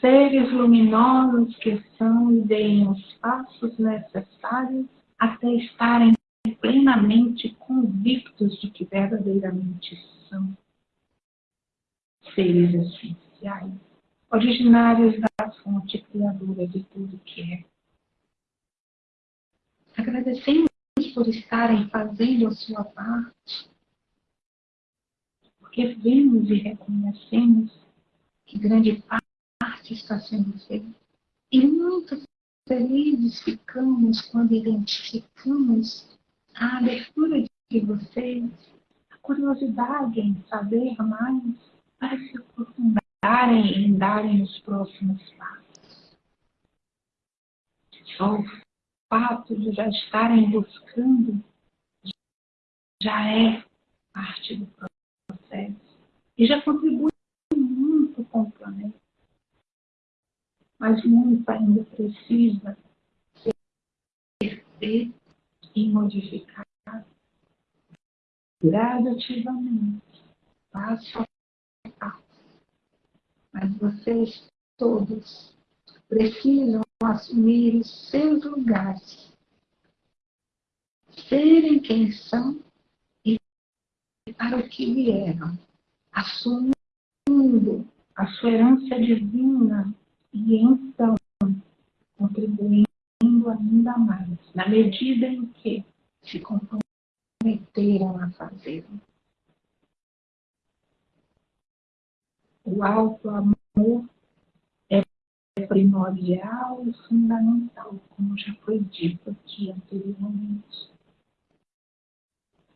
seres luminosos que são e deem os passos necessários até estarem plenamente convictos de que verdadeiramente são seres essenciais, originários da fonte criadora de tudo que é. Agradecemos por estarem fazendo a sua parte, porque vemos e reconhecemos que grande parte está sendo feita. E muito felizes ficamos quando identificamos a abertura de vocês, a curiosidade em saber mais, para se aprofundarem e darem os próximos passos. Só o fato de já estarem buscando já é parte do processo e já contribui muito com o planeta. Mas muito ainda precisa ser feito e modificar gradativamente, passo a passo. Mas vocês todos precisam assumir os seus lugares, serem quem são e para o que vieram, assumindo a sua herança divina e então contribuindo ainda mais, na medida em que se comprometeram a fazê-lo. O alto amor é primordial e fundamental, como já foi dito aqui anteriormente.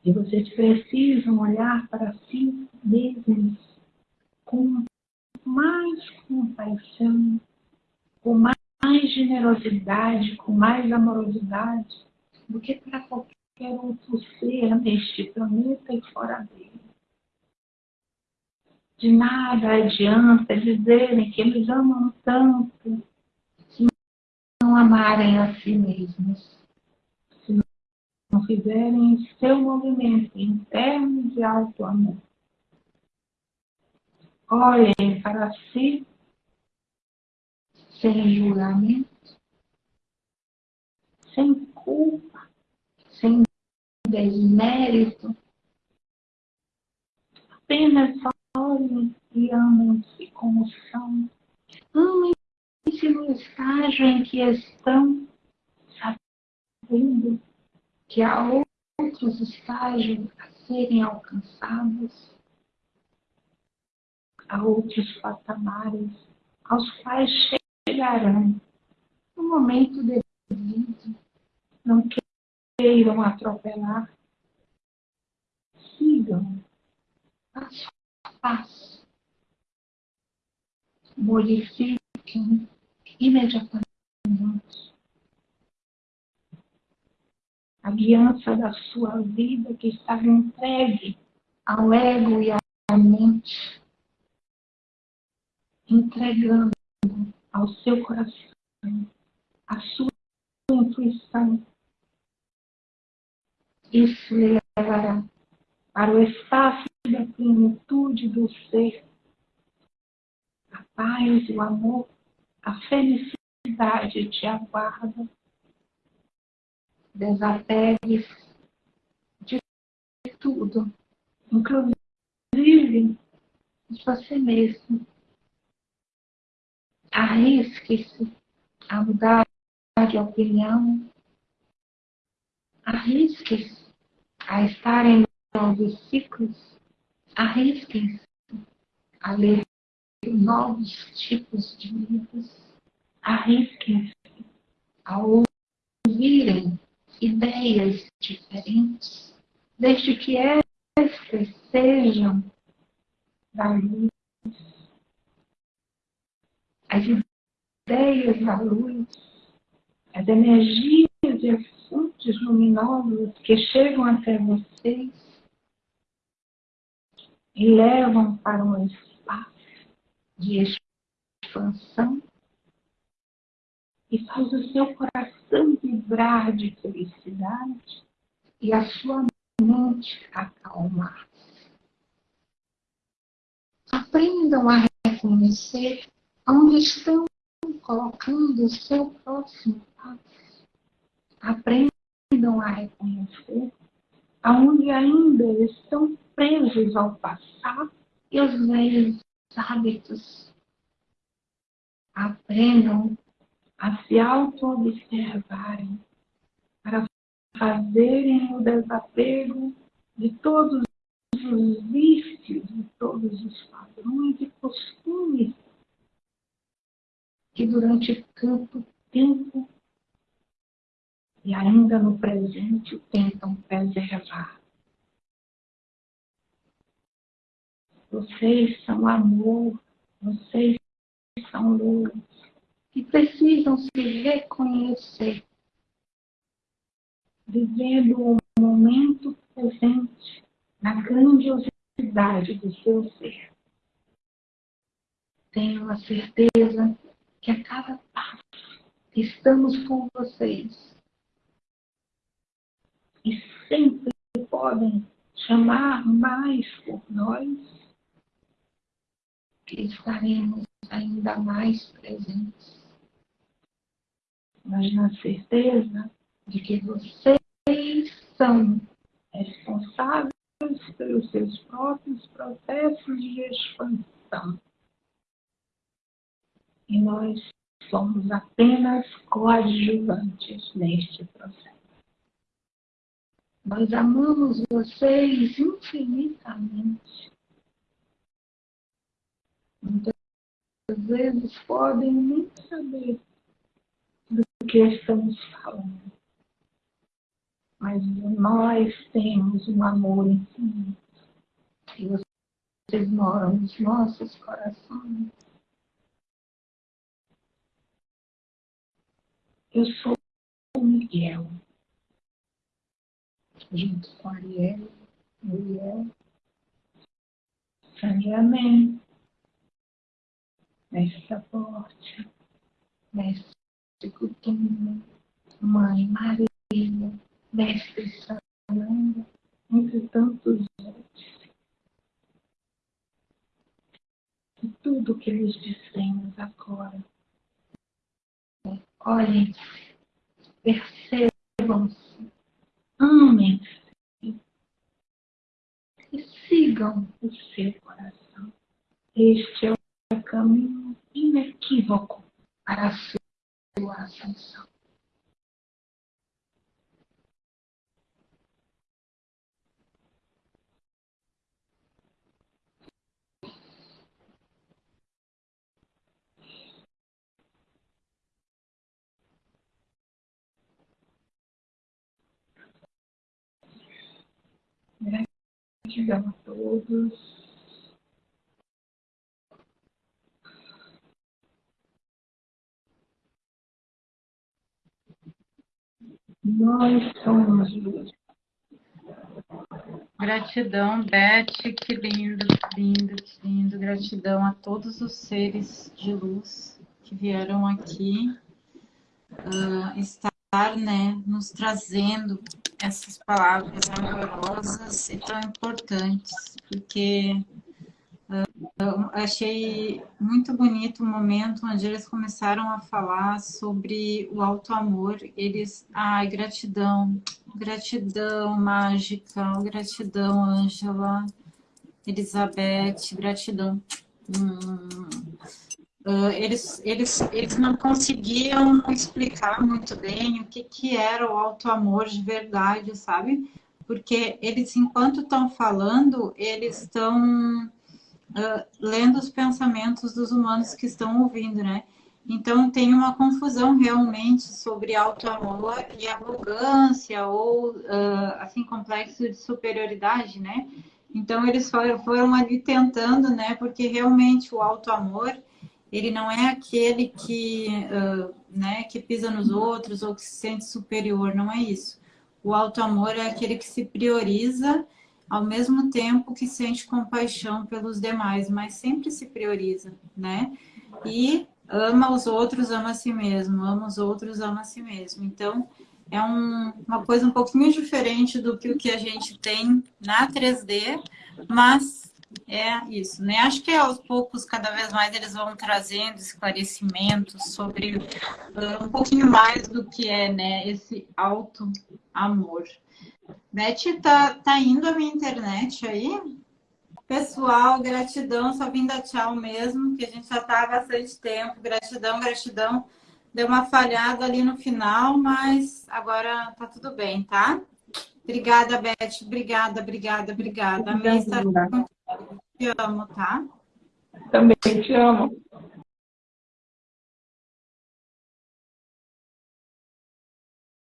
E vocês precisam olhar para si mesmos com mais compaixão, com mais mais generosidade, com mais amorosidade do que para qualquer outro ser neste planeta e fora dele. De nada adianta dizerem que eles amam tanto se não amarem a si mesmos, se não fizerem seu movimento interno de alto amor. Olhem para si sem julgamento, sem culpa, sem desmérito. Apenas olhem e amem-se como são. Amem-se no estágio em que estão, sabendo que há outros estágios a serem alcançados, há outros patamares aos quais chegarão no momento devido. Não queiram atropelar. Sigam passo a passo. Modifiquem imediatamente a guiança da sua vida que estava entregue ao ego e à mente, entregando ao seu coração, à sua intuição. Isso levará para o espaço da plenitude do ser, a paz, o amor, a felicidade te aguarda. Desapegue de tudo, inclusive de você mesmo arrisque-se a mudar de opinião, arrisque-se a estar em novos ciclos, arrisque-se a ler novos tipos de livros, arrisque-se ao ouvirem ideias diferentes, desde que estas sejam da luz. As ideias da luz, as energias e as fontes luminosas que chegam até vocês e levam para um espaço de expansão e faz o seu coração vibrar de felicidade e a sua mente acalmar. Aprendam a reconhecer onde estão colocando o seu próximo. Aprendam a reconhecer aonde ainda estão presos ao passado e aos velhos hábitos. Aprendam a se auto-observarem para fazerem o desapego de todos os vícios, de todos os padrões e costumes que durante tanto tempo e ainda no presente tentam preservar. Vocês são amor, vocês são luz, que precisam se reconhecer, vivendo o momento presente na grandiosidade do seu ser. Tenho a certeza que a cada passo estamos com vocês e sempre podem chamar mais por nós que estaremos ainda mais presentes. Mas na certeza de que vocês são responsáveis pelos seus próprios processos de expansão. E nós somos apenas coadjuvantes neste processo. Nós amamos vocês infinitamente Muitas vezes podem nem saber do que estamos falando. Mas nós temos um amor infinito. E vocês moram nos nossos corações. Eu sou o Miguel, junto com Ariel, Muriel, Sandiamento, mestre Aporte, mestre Coutinho, mãe Maria, mestre Sananda, entre tantos outros. E tudo que lhes dissemos agora. Olhem, percebam-se, amem-se e sigam o seu coração. Este é o caminho inequívoco para a sua ascensão. Gratidão a todos. Nós somos luz. Gratidão, Beth, que lindo, que lindo, que lindo. Gratidão a todos os seres de luz que vieram aqui uh, estar, né, nos trazendo essas palavras amorosas e tão importantes, porque eu achei muito bonito o momento onde eles começaram a falar sobre o auto-amor. Eles, ai, gratidão, gratidão mágica, gratidão, Ângela, Elizabeth, gratidão. Hum, uh, eles, eles, eles não conseguiam explicar muito bem o que, que era o auto-amor de verdade, sabe? Porque eles, enquanto estão falando, eles estão uh, lendo os pensamentos dos humanos que estão ouvindo, né? Então, tem uma confusão realmente sobre auto-amor e arrogância ou, uh, assim, complexo de superioridade, né? Então, eles foram, foram ali tentando, né? Porque realmente o auto-amor, ele não é aquele que, uh, né, que pisa nos outros ou que se sente superior, não é isso. O auto-amor é aquele que se prioriza ao mesmo tempo que sente compaixão pelos demais, mas sempre se prioriza, né? E ama os outros, ama a si mesmo, ama os outros, ama a si mesmo. Então, é um, uma coisa um pouquinho diferente do que o que a gente tem na 3D, mas é isso, né? Acho que aos poucos, cada vez mais, eles vão trazendo esclarecimentos sobre uh, um pouquinho mais do que é, né, esse auto-amor. Beth, tá, tá indo a minha internet aí? Pessoal, gratidão, só vim dar tchau mesmo, que a gente já está há bastante tempo. Gratidão, gratidão. Deu uma falhada ali no final, mas agora tá tudo bem, tá? Obrigada, Beth. Obrigada, obrigada, obrigada. Amém. Te amo, tá? Também te amo.